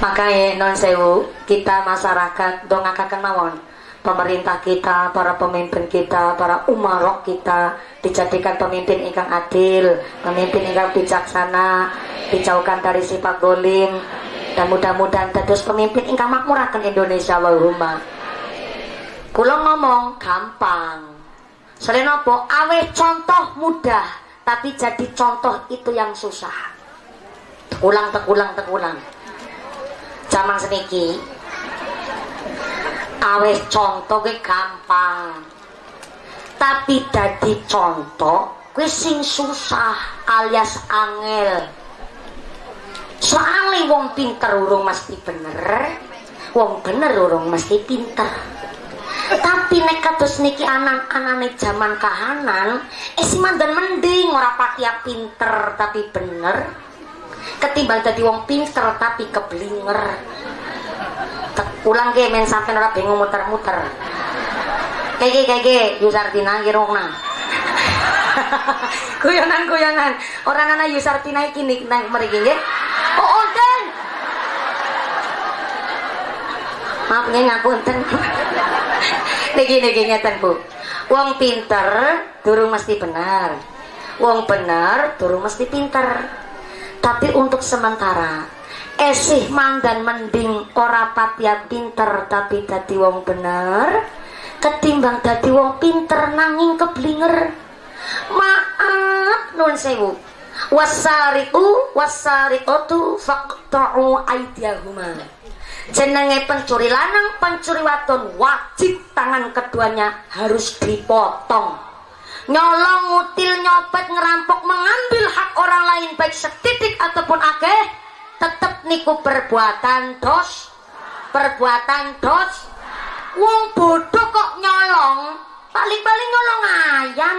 makanya non sewu kita masyarakat dongakaken mawon pemerintah kita, para pemimpin kita, para umarok kita dijadikan pemimpin ingkang adil, pemimpin ingkang bijaksana, dijauhkan dari sifat golim dan mudah-mudahan terus pemimpin ingkang makmurakan Indonesia Allahumma. Kulo ngomong gampang. Selain apa? Awe contoh mudah, tapi jadi contoh itu yang susah. Ulang tekulang tekulang. Zaman seniki awes contoh ke gampang. Tapi dadi contoh kuwi sing susah alias angel. Soalnya wong pinter urung mesti bener wong bener urung mesti pinter. Tapi nek kados niki anak-anane zaman kahanan eh si mandan mending ora pakai pinter tapi bener ketimbang dadi wong pinter tapi keblinger. Ulang ke men sampai ora bingung muter-muter. Kayak kayak Yusartina kirongna kuyonan kuyonan orang anak Yusartina ini nang mereka nggih. Oh onten! Maaf nggih ngapunten niki niki ngeten Bu. Wong pinter durung mesti benar wong benar durung mesti pinter tapi untuk sementara esih mandan mending ora patia pinter tapi dadi wong bener ketimbang dadi wong pinter nanging keblinger. Maaf nun sewu. Wasariku wasariqatu faqta'u aydiyahuma jenenge pencuri lanang pencuri wadon wajib tangan keduanya harus dipotong nyolong ngutil nyopet ngerampok mengambil hak orang lain baik setitik ataupun akeh tetep niku perbuatan dos. Perbuatan dos. Wong bodoh kok nyolong? Paling-paling nyolong ayam.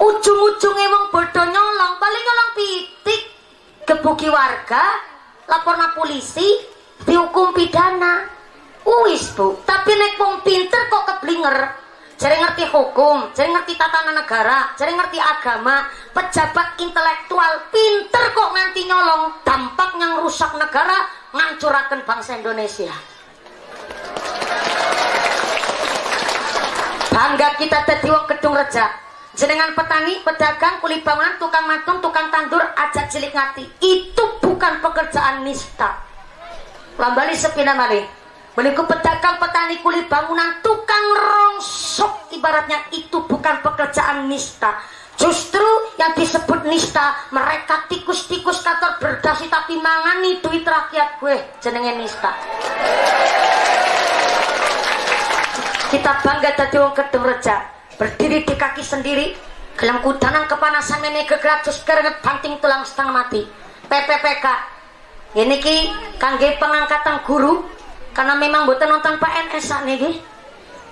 Ujung-ujungnya wong bodoh nyolong paling nyolong pitik. Gebuki warga laporna polisi dihukum pidana. Wis bu. Tapi nek wong pinter kok keblinger jadi ngerti hukum, jadi ngerti tatanan negara, jadi ngerti agama, pejabat intelektual, pinter kok nganti nyolong, dampak yang rusak negara, ngancurakan bangsa Indonesia. Bangga kita tadi gedung reja. Jenengan petani, pedagang, kuli bangunan, tukang matung, tukang tandur, ajak cilik ngati. Itu bukan pekerjaan nista. Lambali sepina malih Meniku pedagang petani kulit bangunan tukang rongsok. Ibaratnya itu bukan pekerjaan nista. Justru yang disebut nista mereka tikus-tikus kantor berdasi tapi mangani duit rakyat. Gue jenenge nista. Kita bangga tadi wong kedung reja. Berdiri di kaki sendiri dalam kudanan kepanasan ini kegratus keringet banting tulang setengah mati. PPPK ini ki kangge pengangkatan guru karena memang buatan nonton PNS ini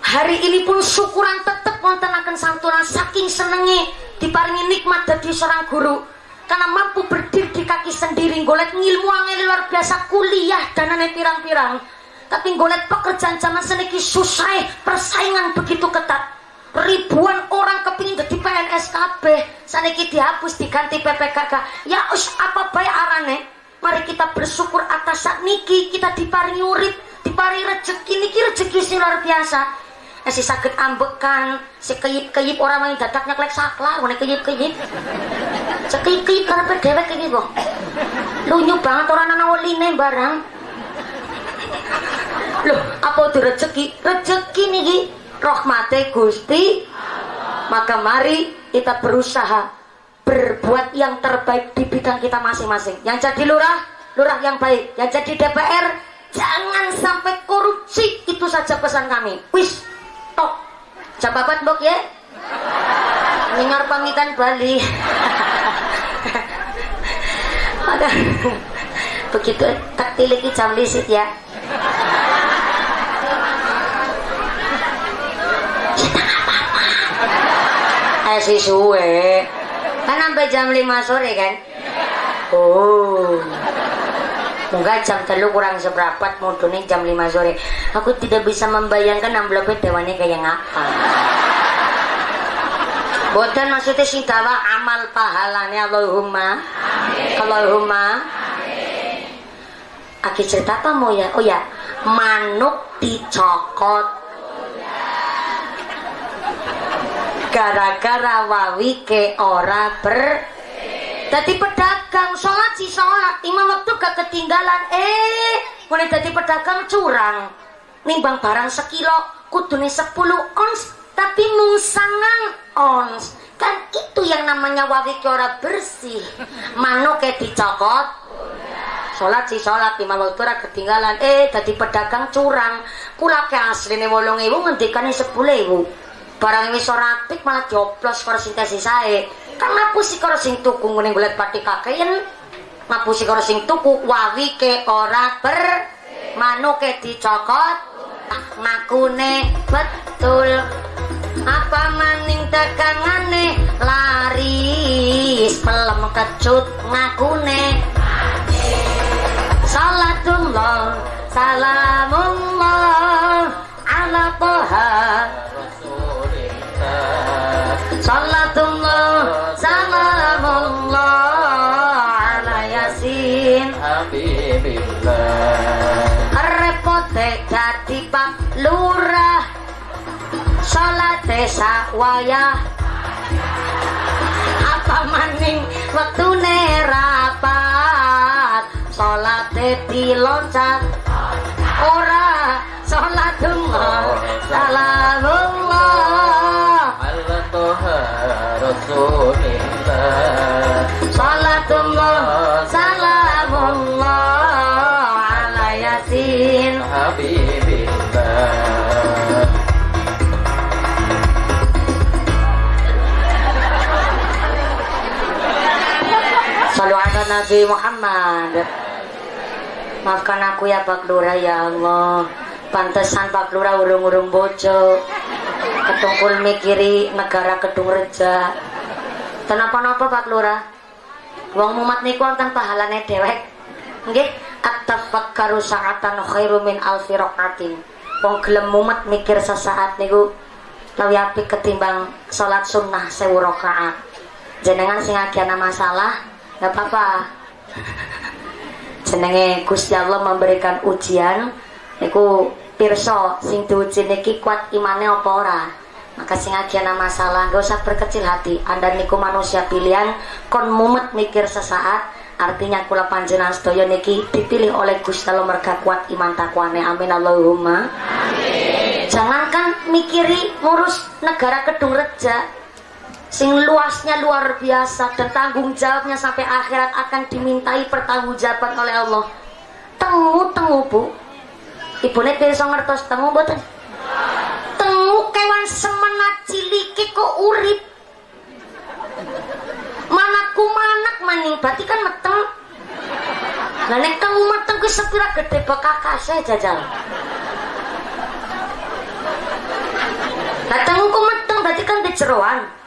hari ini pun syukuran tetap nonton akan santunan saking senengnya diparingi nikmat dari seorang guru. Karena mampu berdiri di kaki sendiri ngolet ngilmu angin luar biasa kuliah dan aneh pirang-pirang. Tapi ngolet pekerjaan zaman seneki susah persaingan begitu ketat. Ribuan orang kepingin jadi PNS KB saniki dihapus diganti PPKK ya us apa baik arane? Mari kita bersyukur atas saat niki kita diparingi urip dipari rezeki niki rezeki sing luar biasa. Eh, si sakit ambekan si keyip-keyip orang main dadaknya klek saklar mana keyip-keyip. Si keyip-keyip karena dewek kayak gitu lunyu banget orang anak waline barang. Loh apa itu rezeki rezeki nih rahmate gusti. Maka mari kita berusaha berbuat yang terbaik di bidang kita masing-masing. Yang jadi lurah lurah yang baik. Yang jadi DPR jangan sampai korupsi. Itu saja pesan kami. Wis tok. Jam babat bok ya. Dengar pamitan Bali. Begitu tak tiliki jam lisit ya. Eh si suwe. Kan sampai jam 5 sore kan? Oh Enggak jam telu kurang seberapa mudune jam 5 sore. Aku tidak bisa membayangkan amplopnya dewannya kayak ngapa. Boten maksudnya sing dawa amal pahalanya Allahumma. Allahumma. Aki cerita apa mau ya? Oh ya, manuk dicokot. Gara-gara wawi ke ora ber Dadi pedagang, sholat sih sholat, imam waktu gak ketinggalan. Eh, mulai dadi pedagang curang. Nimbang barang sekilo, kudune 10 ons, tapi mung ons. Kan itu yang namanya wawi ora bersih. Manuk kayak dicokot, sholat sih sholat imam waktu ora ketinggalan eh dadi pedagang curang kula ke asline 8000 ngendikane 10000 barang wis ora malah dioplos karo sae kan ngapusi karo sing tuku ngene golek pati kakeyen ngapusi karo sing tuku wawi ke ora ber manuke dicokot. Ngakune betul. Apa maning tekangane laris pelem kecut ngakune. Salatullah salamullah ala toha. Salatullah Salate wayah. Apa maning wektune rapat Salate diloncat. Ora salatullah. Salamullah Toha Rasulillah. Salatullah. Salamullah Nabi Muhammad. Maafkan aku ya Pak Lurah ya Allah. Pantesan Pak Lurah urung-urung bojo. Ketungkul mikiri negara Kedung Reja. Kenapa-napa Pak Lurah? Wong mumat niku wonten pahalane dewek Nggih at-tafakkaru sa'atan khairu min alfi raqatin Wong gelem mumet mikir sesaat niku Lawi apik ketimbang salat sunnah sewu rakaat. Jenengan sing ana masalah nggak apa-apa. Jenenge Gusti Allah memberikan ujian. Niku pirsa sing diuji niki kuat imane apa ora? Maka sing ana masalah gak usah berkecil hati. Anda niku manusia pilihan. Kon mumet mikir sesaat. Artinya kula panjenengan sedaya niki dipilih oleh Gusti Allah merga kuat iman takwane. Amin. Allahumma. Amin. Jangankan mikiri ngurus negara kedung reja sing luasnya luar biasa dan tanggung jawabnya sampai akhirat akan dimintai pertanggungjawaban oleh Allah. Tengu tengu bu. Ibu nek bisa ngertos? Tengu boten tengu kewan semenat ciliki kok urip. Mana kumanak maning berarti kan meteng. Nah nek tengu meteng ku sepira gede bekakase jajal. Nah tengu ku meteng berarti kan di jeroan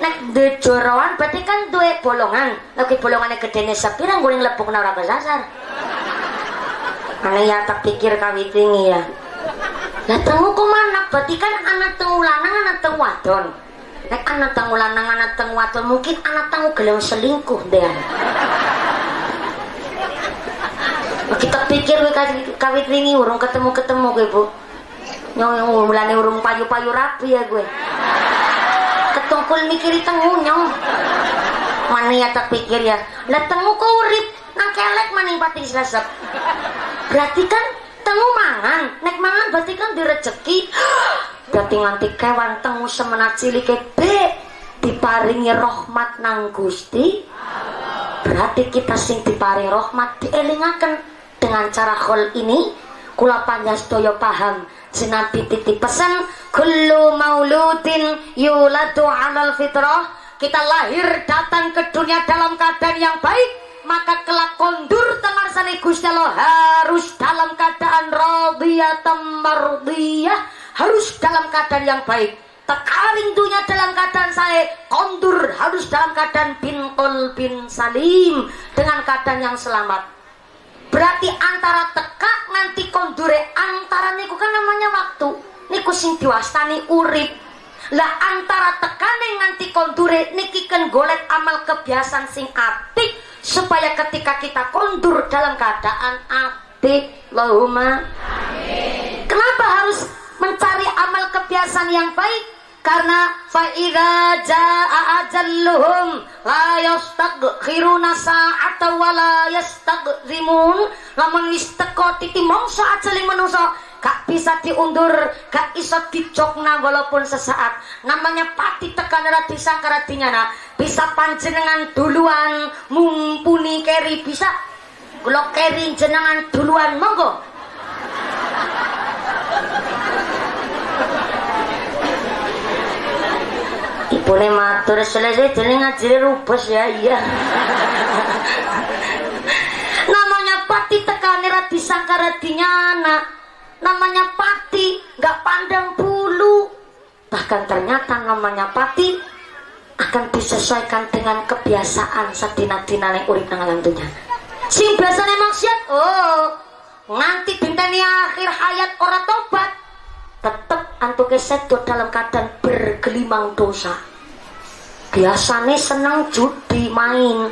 nek duwe joroan berarti kan duwe bolongan. Lagi bolongannya gedene sepira guling lepuk ora kesasar aneh ya tak pikir kawit ini ya. Lah temu mana berarti kan anak tengu lanang anak tengu wadon. Nek anak tengu lanang anak tengu wadon mungkin anak tengu gelem selingkuh deh kita pikir we kawit wingi urung ketemu-ketemu gue bu. Nyong mulane urung payu-payu rapi ya gue ketungkul mikiri tengu nyong. Mana ya tak pikir ya. Lah tengu kau urip? Nang kelek maning pati sesep. Berarti kan tengu mangan. Nek mangan berarti kan direjeki berarti nganti kewan tengu semenat cilik be diparingi rahmat nang Gusti. Berarti kita sing diparing rahmat dielingaken dengan cara khol ini kula panjastoyo paham sinabi titip pesan kullu mauludin yuladu alal fitrah. Kita lahir datang ke dunia dalam keadaan yang baik maka kelak kondur temarsani Gusti Allah. Harus dalam keadaan radiyatan mardiyah harus dalam keadaan yang baik. Tekaring dunia dalam keadaan saya kondur harus dalam keadaan bin bin salim dengan keadaan yang selamat berarti antara teka nanti kondure antara niku kan namanya waktu. Niku sing diwastani urip. Lah antara tekane nanti kondure niki kan golek amal kebiasaan sing apik supaya ketika kita kondur dalam keadaan apik. Allahumma. Kenapa harus mencari amal kebiasaan yang baik karena faida jaa ajalluhum la yastaghfiruna sa'ata wa la yastaghzimun lamun wis teko titi mongso ajali manusa gak bisa diundur gak iso dicokna walaupun sesaat. Namanya pati tekan disangka dinyana. Bisa panjenengan duluan mumpuni keri bisa? Kalau keri jenengan duluan monggo Ibu matur selesai jadi ngajari rubes ya iya. Namanya pati tekan disangka dinyana namanya pati nggak pandang bulu. Bahkan ternyata namanya pati akan disesuaikan dengan kebiasaan sadina-dina yang urip nang alam dunia. Sing biasanya maksiat oh nanti dinteni akhir hayat orang tobat tetep antuke sedo dalam keadaan bergelimang dosa biasanya seneng judi main.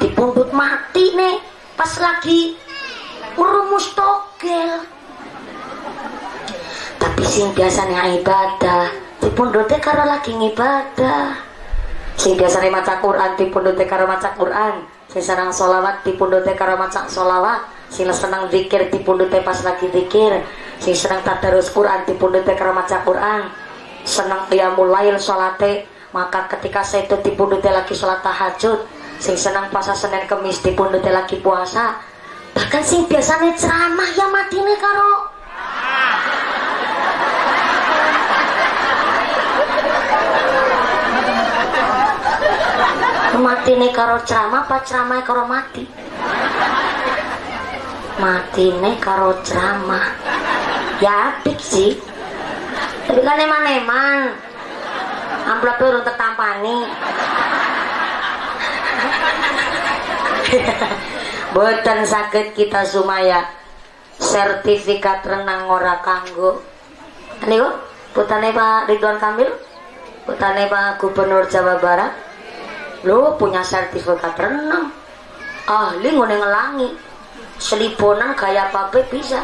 Dipundut mati nih pas lagi merumus togel. Tapi sing biasanya ibadah dipundote karo lagi ngibadah. Sing biasanya maca Quran dipundote karo maca Quran. Sing senang solawat dipundote karo maca solawat sing senang zikir dipundote pas lagi zikir. Sing senang tadarus Quran dipundote karo maca Quran. Senang qiyamul lail salate maka ketika saya itu dipundote lagi sholat tahajud sing senang puasa Senin Kemis dipundote lagi puasa bahkan sing biasanya ceramah ya matine karo. Mati nih karo ceramah apa ceramah karo mati? Mati nih karo ceramah. Ya apik sih. Tapi kan eman-eman amplop urung tertampani boten sakit kita sumaya. Sertifikat renang ora kanggo. Niku putane Pak Ridwan Kamil putane Pak Gubernur Jawa Barat. Lo punya sertifikat renang. Ahli ngone ngelangi. Seliponan gaya apa bisa.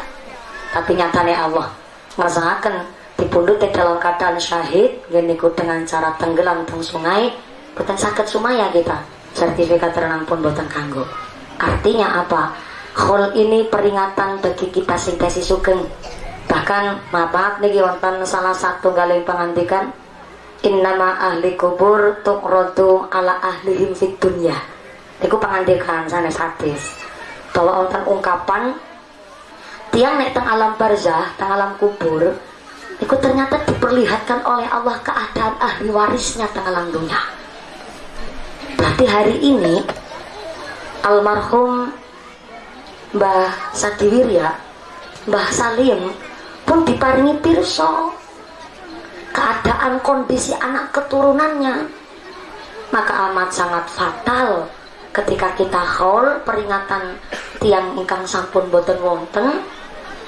Tapi nyatanya Allah ngerasakan dipundut dalam keadaan syahid geniku dengan cara tenggelam teng sungai bukan sakit sumaya kita. Sertifikat renang pun buatan kanggo. Artinya apa? Khol ini peringatan bagi kita sintesi sugeng. Bahkan maaf nih wonten salah satu galing pengantikan. Innama ahli kubur tuqradu ala ahlihim fid dunya. Itu pengantikan sana hadis. Bahwa wonten ungkapan tiang nek teng alam barzah teng alam kubur itu ternyata diperlihatkan oleh Allah keadaan ahli warisnya teng alam dunia. Berarti hari ini almarhum Mbah Sadiwirya Mbah Salim pun diparingi pirso keadaan kondisi anak keturunannya maka amat sangat fatal ketika kita haul peringatan tiang ingkang sampun boten wonten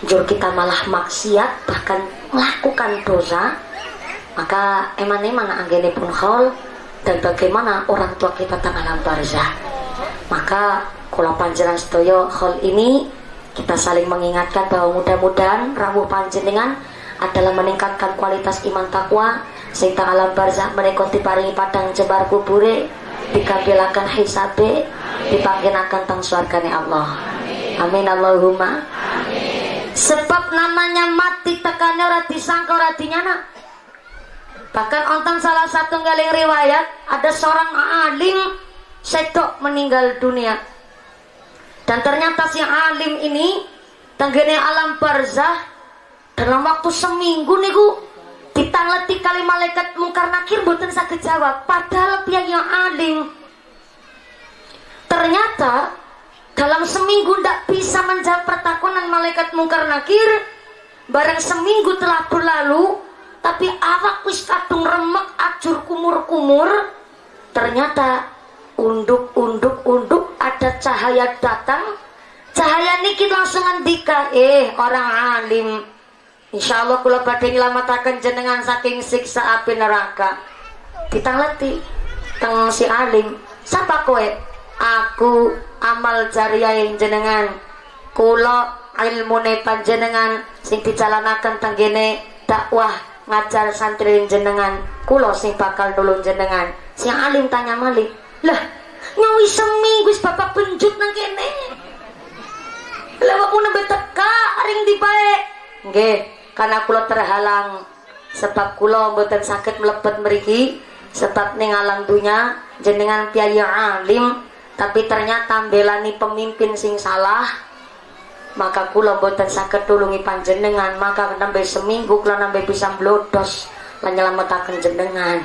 jur kita malah maksiat bahkan melakukan dosa maka eman-eman anggene pun haul dan bagaimana orang tua kita tengah barzah. Maka kula panjenengan sedaya hal ini kita saling mengingatkan bahwa mudah-mudahan rawuh panjenengan adalah meningkatkan kualitas iman takwa sehingga alam barzah menika diparingi padang jebar kubure dikampilakan hisabe dipanggenakan tang surgane Allah. Amin Allahumma sebab namanya mati tekannya ora disangka ora dinyana. Bahkan onten salah satu galing riwayat ada seorang alim sedok meninggal dunia. Dan ternyata si alim ini tenggene alam barzah dalam waktu seminggu niku ditangleti kali malaikat mungkar nakir buatan sakit jawab. Padahal pihak yang alim? Ternyata dalam seminggu tidak bisa menjawab pertakunan malaikat mungkar nakir barang seminggu telah berlalu tapi awak wis kadung remek ajur kumur-kumur. Ternyata unduk unduk unduk ada cahaya datang. Cahaya niki langsung andika eh orang alim Insya Allah kula badhe nyelamatkan jenengan saking siksa api neraka. Kita ngerti teng si alim siapa kowe aku amal jariah yang jenengan. Kula ilmu panjenengan sing dijalanaken tenggene dakwah ngajar santri jenengan. Kulo sing bakal nulung jenengan. Si alim tanya malik lah nyawi seminggu bapak penjut nang kene. Lewat mau nembe teka ring di baik nggih karena kulo terhalang. Sebab kulo mboten sakit melepet meriki sebab ning alam dunya jenengan piye alim tapi ternyata belani pemimpin sing salah. Maka kulo mboten sakit tulungi panjenengan. Maka nambah seminggu kulo nambah bisa blodos lan jenengan.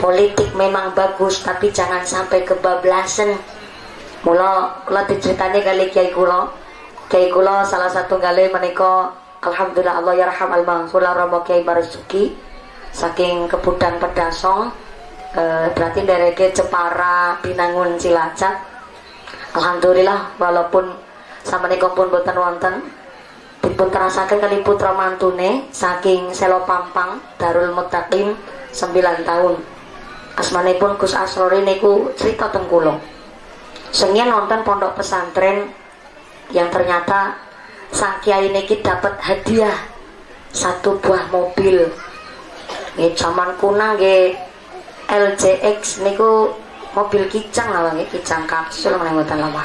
Politik memang bagus tapi jangan sampai kebablasan. Mula kula diceritani kali kiai kula. Kiai kula salah satu kali menika alhamdulillah Allah yarham al maghfurlah romo kiai barisuki saking kebudan pedasong e, berarti dari ke Cepara Binangun Cilacap. Alhamdulillah walaupun sama pun boten wonten dipun terasakan kali putra mantune saking Selo Pampang Darul Mutakin 9 tahun. Asmanipun Gus Asrori niku cerita tengkulo. Sengnya nonton pondok pesantren yang ternyata sang kiai niki dapat hadiah satu buah mobil. Nggih zaman kuna nggih LJX niku mobil kicang lah nggih kicang kapsul mboten lama.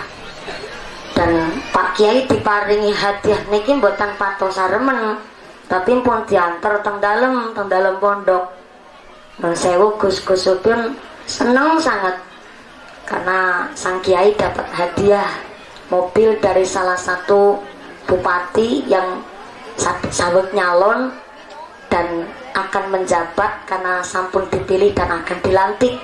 Dan Pak Kiai diparingi hadiah niki mboten patos saremen tapi pun diantar teng dalem teng pondok. Nun sewu Gus-Gus pun senang sangat karena sang kiai dapat hadiah mobil dari salah satu bupati yang sawet nyalon dan akan menjabat karena sampun dipilih dan akan dilantik.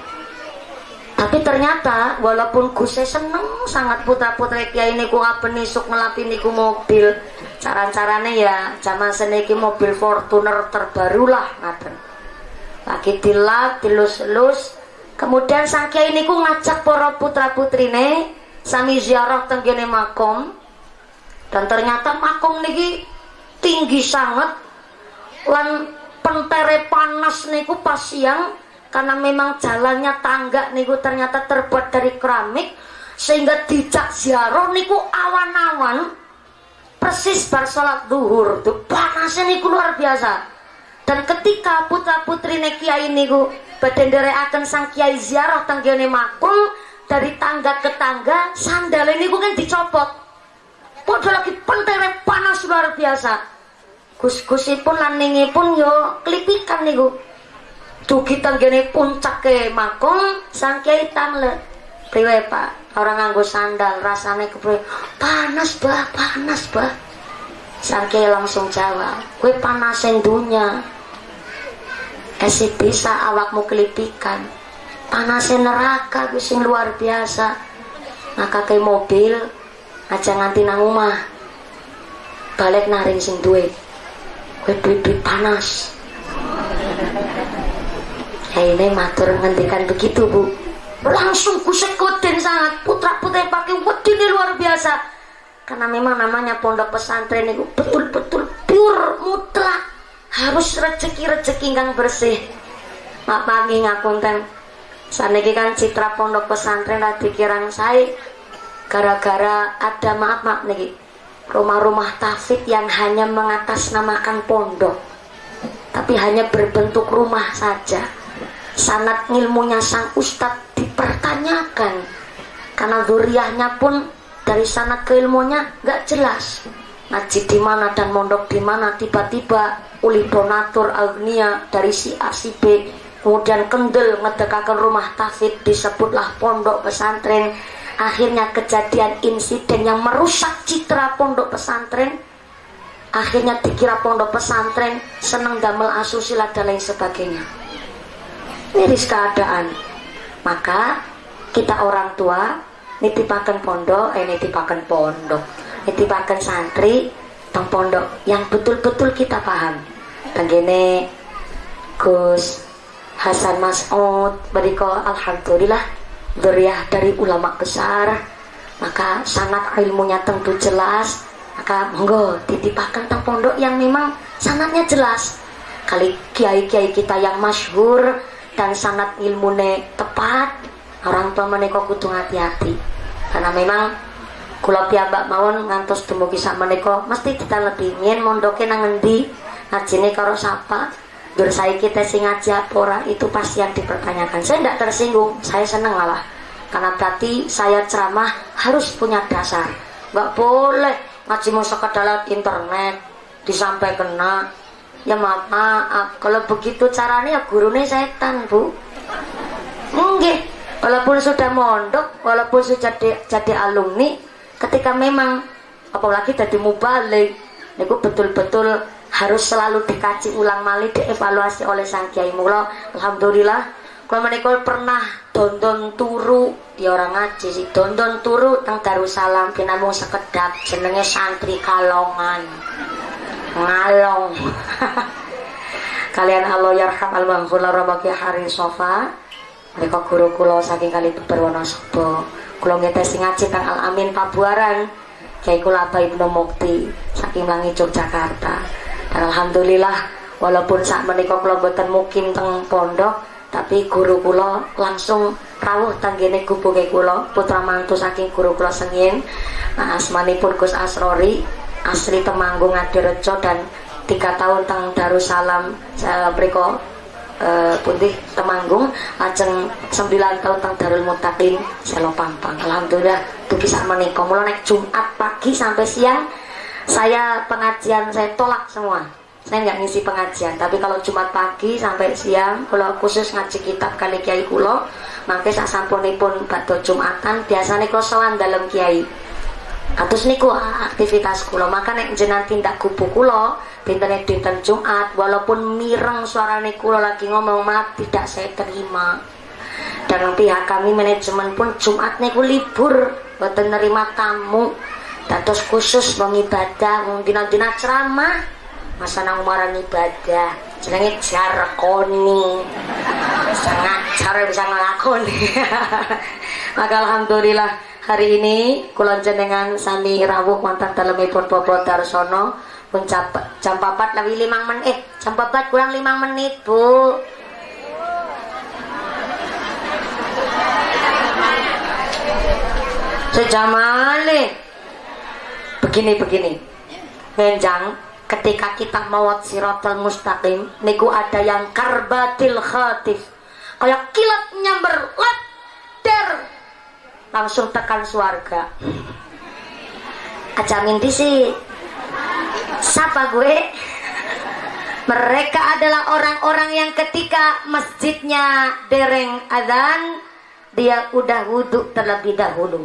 Tapi ternyata walaupun Gus seneng sangat putra putra kiai niku apa nisuk ngelapi niku mobil cara-caranya ya zaman seniki mobil Fortuner terbaru lah ngaten. Lagi dilap dilus-lus. Kemudian sang kiai ku ngajak para putra putrine sami ziarah tenggene makom dan ternyata makom niki tinggi sangat lan pentere panas niku pas siang karena memang jalannya tangga niku ternyata terbuat dari keramik sehingga dijak ziarah niku awan-awan. Persis bar salat duhur tuh panasnya niku luar biasa. Dan ketika putra putri kiai niku bedendere akan sang kiai ziarah tanggane makul dari tangga ke tangga sandal ini kan dicopot. Padahal lagi pentere panas luar biasa gus-gusipun lan pun yo klipikan niku. Dugi tanggane puncak ke makul sang kiai tangle priwe pak orang nganggo sandal rasanya kepriwe panas bah panas bah sang kiai langsung jawab gue panasin dunia kasih bisa awakmu kelipikan panasnya neraka sing luar biasa. Maka ke mobil aja nganti nang rumah balik naring sing duit duit panas. Ya ini matur ngendikan begitu bu. Langsung kusekutin sangat putra putra pakai ini luar biasa. Karena memang namanya pondok pesantren itu betul-betul pure mutlak. Harus rezeki-rezeki kang bersih. Mak pagi ngapunten saniki kan citra pondok pesantren lagi kirang saya gara-gara ada maaf mak niki rumah-rumah tafid yang hanya mengatasnamakan pondok tapi hanya berbentuk rumah saja. Sanat ilmunya sang ustadz dipertanyakan karena zuriahnya pun dari sanat keilmunya nggak jelas. Ngaji di mana dan mondok di mana tiba-tiba uli donatur agnia dari si A si B kemudian kendel ngedekakan rumah tafid disebutlah pondok pesantren akhirnya kejadian insiden yang merusak citra pondok pesantren. Akhirnya dikira pondok pesantren seneng damel asusila dan lain sebagainya. Miris keadaan. Maka kita orang tua nitipakan pondok eh nitipakan pondok nitipakan santri tong pondok yang betul-betul kita paham. Dan gini Gus Hasan Mas'ud beriko Alhamdulillah Duriah dari ulama besar maka sanat ilmunya tentu jelas. Maka monggo titipakan tentang pondok yang memang sanatnya jelas. Kali kiai-kiai kita yang masyhur dan sanat ilmunya tepat orang tua menika kudu hati-hati karena memang kula piyambak mawon ngantos dumugi sak menika mesti kita lebih ngin mondoke nang endi karo sapa Dur saya kita sing ngaji apa itu pasti yang dipertanyakan. Saya tidak tersinggung, saya seneng malah. Karena berarti saya ceramah harus punya dasar. Gak boleh ngaji mau sekedar internet disampaikan kena. Ya maaf, maaf. Kalau begitu caranya ya gurunya setan bu. Enggak. Walaupun sudah mondok, walaupun sudah jadi, jadi alumni, ketika memang apalagi jadi mubalik, itu betul-betul harus selalu dikaji ulang malih dievaluasi oleh sang kiai mula. Alhamdulillah kalau mereka pernah dondon turu. Ya orang ngaji sih dondon turu teng Darussalam pinamung sekedap jenenge santri kalongan. Ngalong. Kalian Allah yarham al maghfurlah ramaki hari sofa. Mereka guru kulo saking kali berwarna sebo kulo ngetes ngaji kang al amin pabuaran Kiai kula Abah Ibnu Mukti saking Langi Yogyakarta alhamdulillah walaupun saat menikah kula boten mungkin teng pondok tapi guru kula langsung rawuh tanggene gubuke kula putra mantu saking guru kula sengin nah asmanipun Gus Asrori asli Temanggung Adirejo dan tiga tahun teng Darussalam beriko uh, putih Temanggung lajeng sembilan tahun teng Darul Mutakin Selo Pampang. Alhamdulillah tuh bisa menikah mulai naik Jumat pagi sampai siang saya pengajian saya tolak semua. Saya nggak ngisi pengajian. Tapi kalau Jumat pagi sampai siang kalau khusus ngaji kitab kali kiai kulo maka saya sampunipun batu Jumatan biasanya kalau sowan dalam kiai. Atus niku aktivitas kulo. Maka nek jenengan tindak kubu kulo dinten dinten Jumat walaupun mireng suara kulo lagi ngomong maaf tidak saya terima. Dan pihak kami manajemen pun Jumat niku libur buat menerima tamu Dados khusus wong ibadah, wong dina-dina ceramah, masa nang umaran ibadah, jenenge jarkoni. Sangat cara bisa ngelakoni. Maka alhamdulillah hari ini kula jenengan sami rawuh wonten dalemipun Bobo Darsono. Pun jam, jam 4 lebih 5 menit. Jam 4 kurang 5 menit Bu. Sejam malih begini begini menjang ketika kita mawat siratal mustaqim niku ada yang karbatil khatif. Kayak kilat nyamber der. Langsung tekan suarga. Aja mimpi sih. Siapa gue? Mereka adalah orang-orang yang ketika masjidnya dereng adzan dia udah wudhu terlebih dahulu.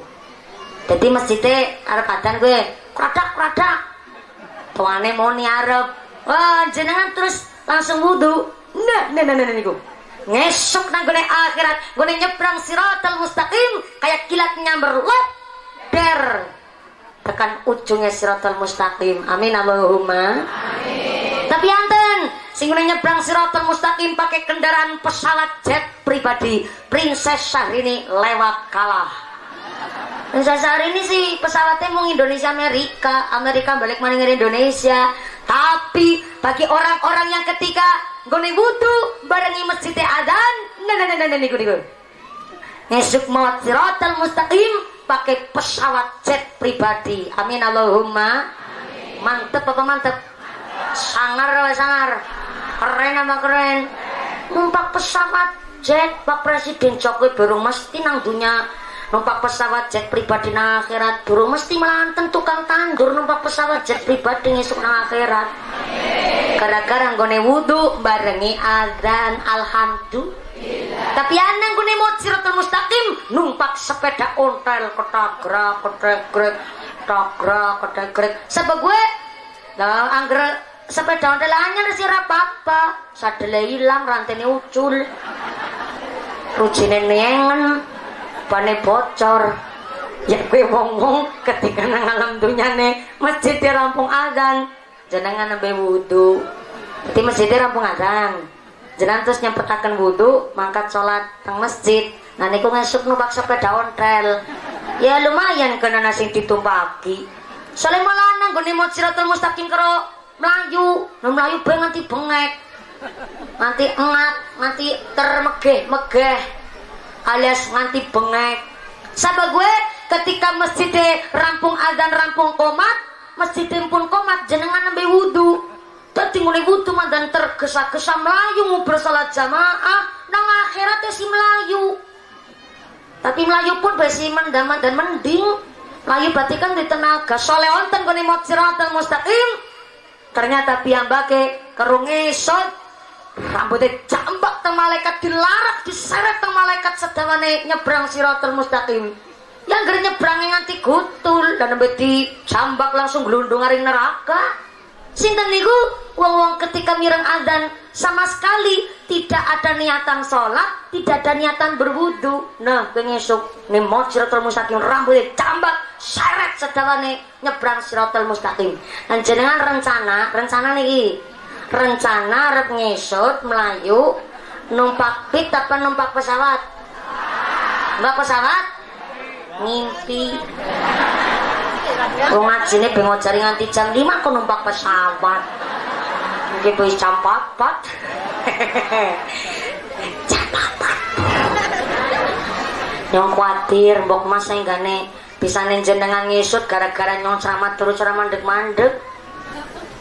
Jadi masjidnya kadang gue kradak kradak tuane mau niarep wah jenengan terus langsung wudhu nah nah nah nah niku. Ngesok nang gue akhirat. Gue nyebrang siratal mustaqim. Kayak kilat nyamber. Lop der. Tekan ujungnya siratal mustaqim. Amin Allahumma. Amin. Tapi anten sing nyebrang siratal mustaqim pakai kendaraan pesawat jet pribadi Princess Syahrini lewat kalah hari ini sih pesawatnya mau Indonesia Amerika. Amerika balik mana Indonesia. Tapi bagi orang-orang yang ketika gue butuh barengi masjid adan nah nah nah nah niku niku ngesuk maut siratal mustaqim pakai pesawat jet pribadi. Amin Allahumma. Mantep apa mantep? Sangar apa sangar? Keren apa keren? Numpak pesawat jet Pak Presiden Jokowi baru mesti nang dunia numpak pesawat jet pribadi nang akhirat. Baru mesti melanten tukang tandur numpak pesawat jet pribadi ngisuk nang akhirat. Gara-gara nggone wudhu barengi adzan alhamdulillah. Tapi anang gue mau siratul mustaqim numpak sepeda ontel ketagrak ketegrek ketagrak ketegrek. Sebab gue nah angger sepeda ontel anyar sih apa-apa. Sadele hilang rantene ucul. Rujine nengen pane bocor. Ya gue wong-wong ketika nang alam dunyane masjid rampung azan. Jenengan nembe wudu. Berarti masjid rampung azan. Jenengan terus nyempetaken wudu mangkat sholat teng masjid. Nah niku ngesuk numpak sepeda ontel ya lumayan kena nasi ditumpaki. Soalnya malah nang gue mau siratul mustaqim karo melayu. Melayu be nganti bengek nganti engat nganti termegeh megeh alias nganti bengek. Sahabat gue ketika masjid rampung adzan rampung komat masjid pun komat jenengan nembe wudhu tadi mulai wudhu dan tergesa-gesa melayu mau bersolat jamaah nang akhirat si melayu. Tapi melayu pun besi mendaman dan mending. Melayu berarti kan di tenaga soleh onten kuni mau mustaqim. Ternyata piyambake kerung esot rambutnya jambak teng malaikat dilarak diseret teng malaikat sedawane nyebrang siratul mustaqim yang gere nyebrang nganti gutul dan nembe jambak langsung gelundung aring neraka sinten niku wong-wong ketika mireng adzan sama sekali tidak ada niatan sholat, tidak ada niatan berwudu. Nah, pengesuk nih mau siratul mustaqim rambutnya cambak, seret sedawane nyebrang siratul mustaqim. Dan jenengan rencana, rencana nih, rencana arep ngesut melayu numpak pik apa numpak pesawat? Numpak pesawat? Ngimpi. Wong ngajine bengok cari nganti jam 5 kok numpak pesawat mungkin wis jam 4 jam 4 nyong khawatir mbok mas saya gane bisa jenengan ngisut gara-gara nyong ceramah terus ceramah mandek-mandek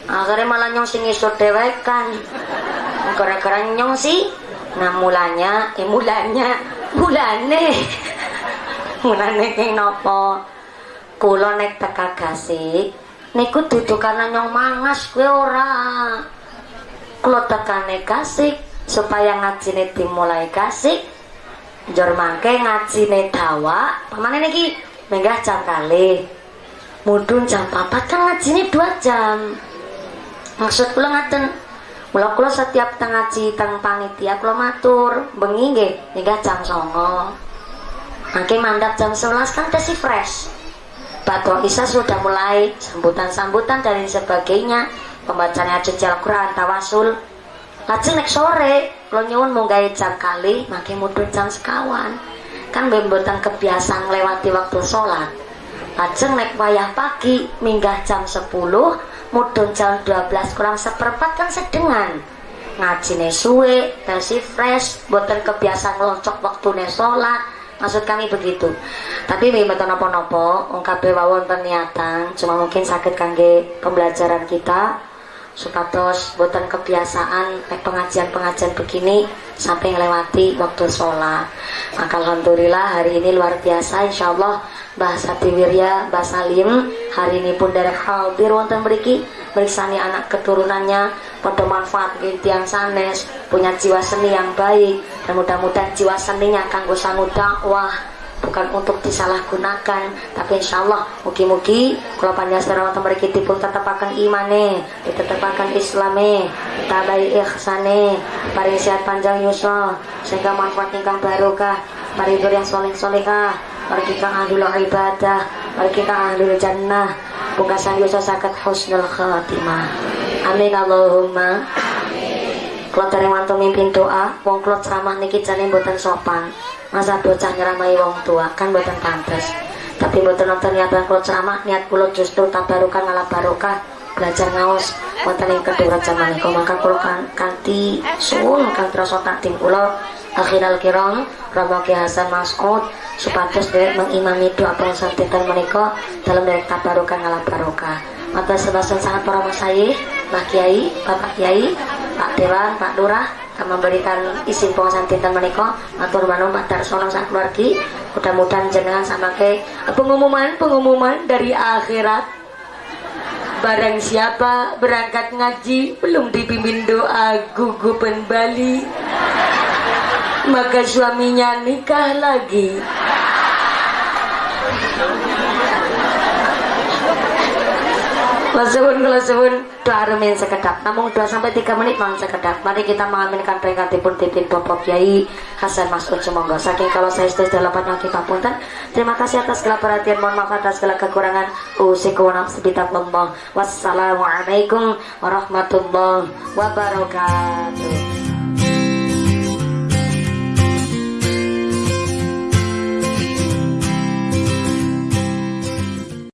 akhirnya malah nyong sing ngisut dewekan. Gara-gara nyong sih nah mulanya eh mulanya mulane. Mulane kayak nopo? Kulo nek teka gasik niku duduk karena nyong mangas gue ora. Kulo tekane kasih supaya ngajine dimulai kasih jor mangke ngajine dawa pamane niki menggah jam kali mudun jam papat kan ngajine dua jam maksud kula ngaten Mula kula setiap tengah ngaji teng panitia kula matur bengi nggih menggah jam songo. Mangke mandap jam 11 kan tesi fresh. Badro Isa sudah mulai sambutan-sambutan dan sebagainya pembacaan ayat Al-Quran tawasul. Lajeng nek sore lo nyuwun gaya jam kali makin mudun jam sekawan. Kan bembotan kebiasaan lewati waktu sholat. Lajeng nek wayah pagi minggah jam 10 mudun jam 12 kurang seperempat kan sedengan. Ngaji suwe tesi fresh buatan kebiasaan loncok waktu sholat. Maksud kami begitu. Tapi betul nopo-nopo ungkap wawon pernyataan cuma mungkin sakit kangge pembelajaran kita. Supados buatan kebiasaan pengajian-pengajian begini sampai melewati waktu sholat. Maka Alhamdulillah hari ini luar biasa Insya Allah bahasa Tiwirya bahasa Salim hari ini pun dari hadir wonten beriki berisani anak keturunannya. Pada manfaat yang sanes punya jiwa seni yang baik. Dan mudah-mudahan jiwa seninya kanggo sangu dakwah. Bukan untuk disalahgunakan tapi insya Allah mugi-mugi kalau panjang wonten mriki dipun tetepaken imane ditetepaken islame tabai ihsane paring sehat panjang yuswa sehingga manfaat ingkang barokah. Paring yang soleh solehah mari kita ahlul ibadah mari kita jannah. Pungkasan yuswa sakit husnul khatimah. Amin Allahumma. Kalau dari mantu mimpin doa wong kalau ceramah niki jane mboten sopan. Masa bocah nyeramai wong tua kan buatan pantas tapi buatan nonton niat kalau ceramah niat kulo justru tabarukan ngalah barokah. Belajar ngaos wonten yang kedua zaman itu maka kulo kan kanti suwun kan terasa takdim kulo akhiral kiram Romoki Hasan Mas'ud supados dewek mengimami doa pengusaha mereka dalam dari tabarukan ngalah barokah. Matur sebasan sangat para masayih, Pak Kiai, Bapak Kiai, Pak Dewan, Pak Lurah yang memberikan izin pengawasan tintan menika. Matur manuwun Pak Darsono sak keluargi. Mudah-mudahan jenengan sama ke pengumuman pengumuman dari akhirat. Barang siapa berangkat ngaji belum dipimpin doa gugupan Bali maka suaminya nikah lagi Kalau kalau suwun doa rumin sekedap. Namun 2 sampai 3 menit mohon sekedap. Mari kita mengaminkan peringkatipun titik Bapak Kiai Hasan Masud Semoga. Saking kalau saya sudah dalam kita punten. Terima kasih atas segala perhatian. Mohon maaf atas segala kekurangan. Usiku nafsi Allah. Wassalamualaikum warahmatullahi wabarakatuh.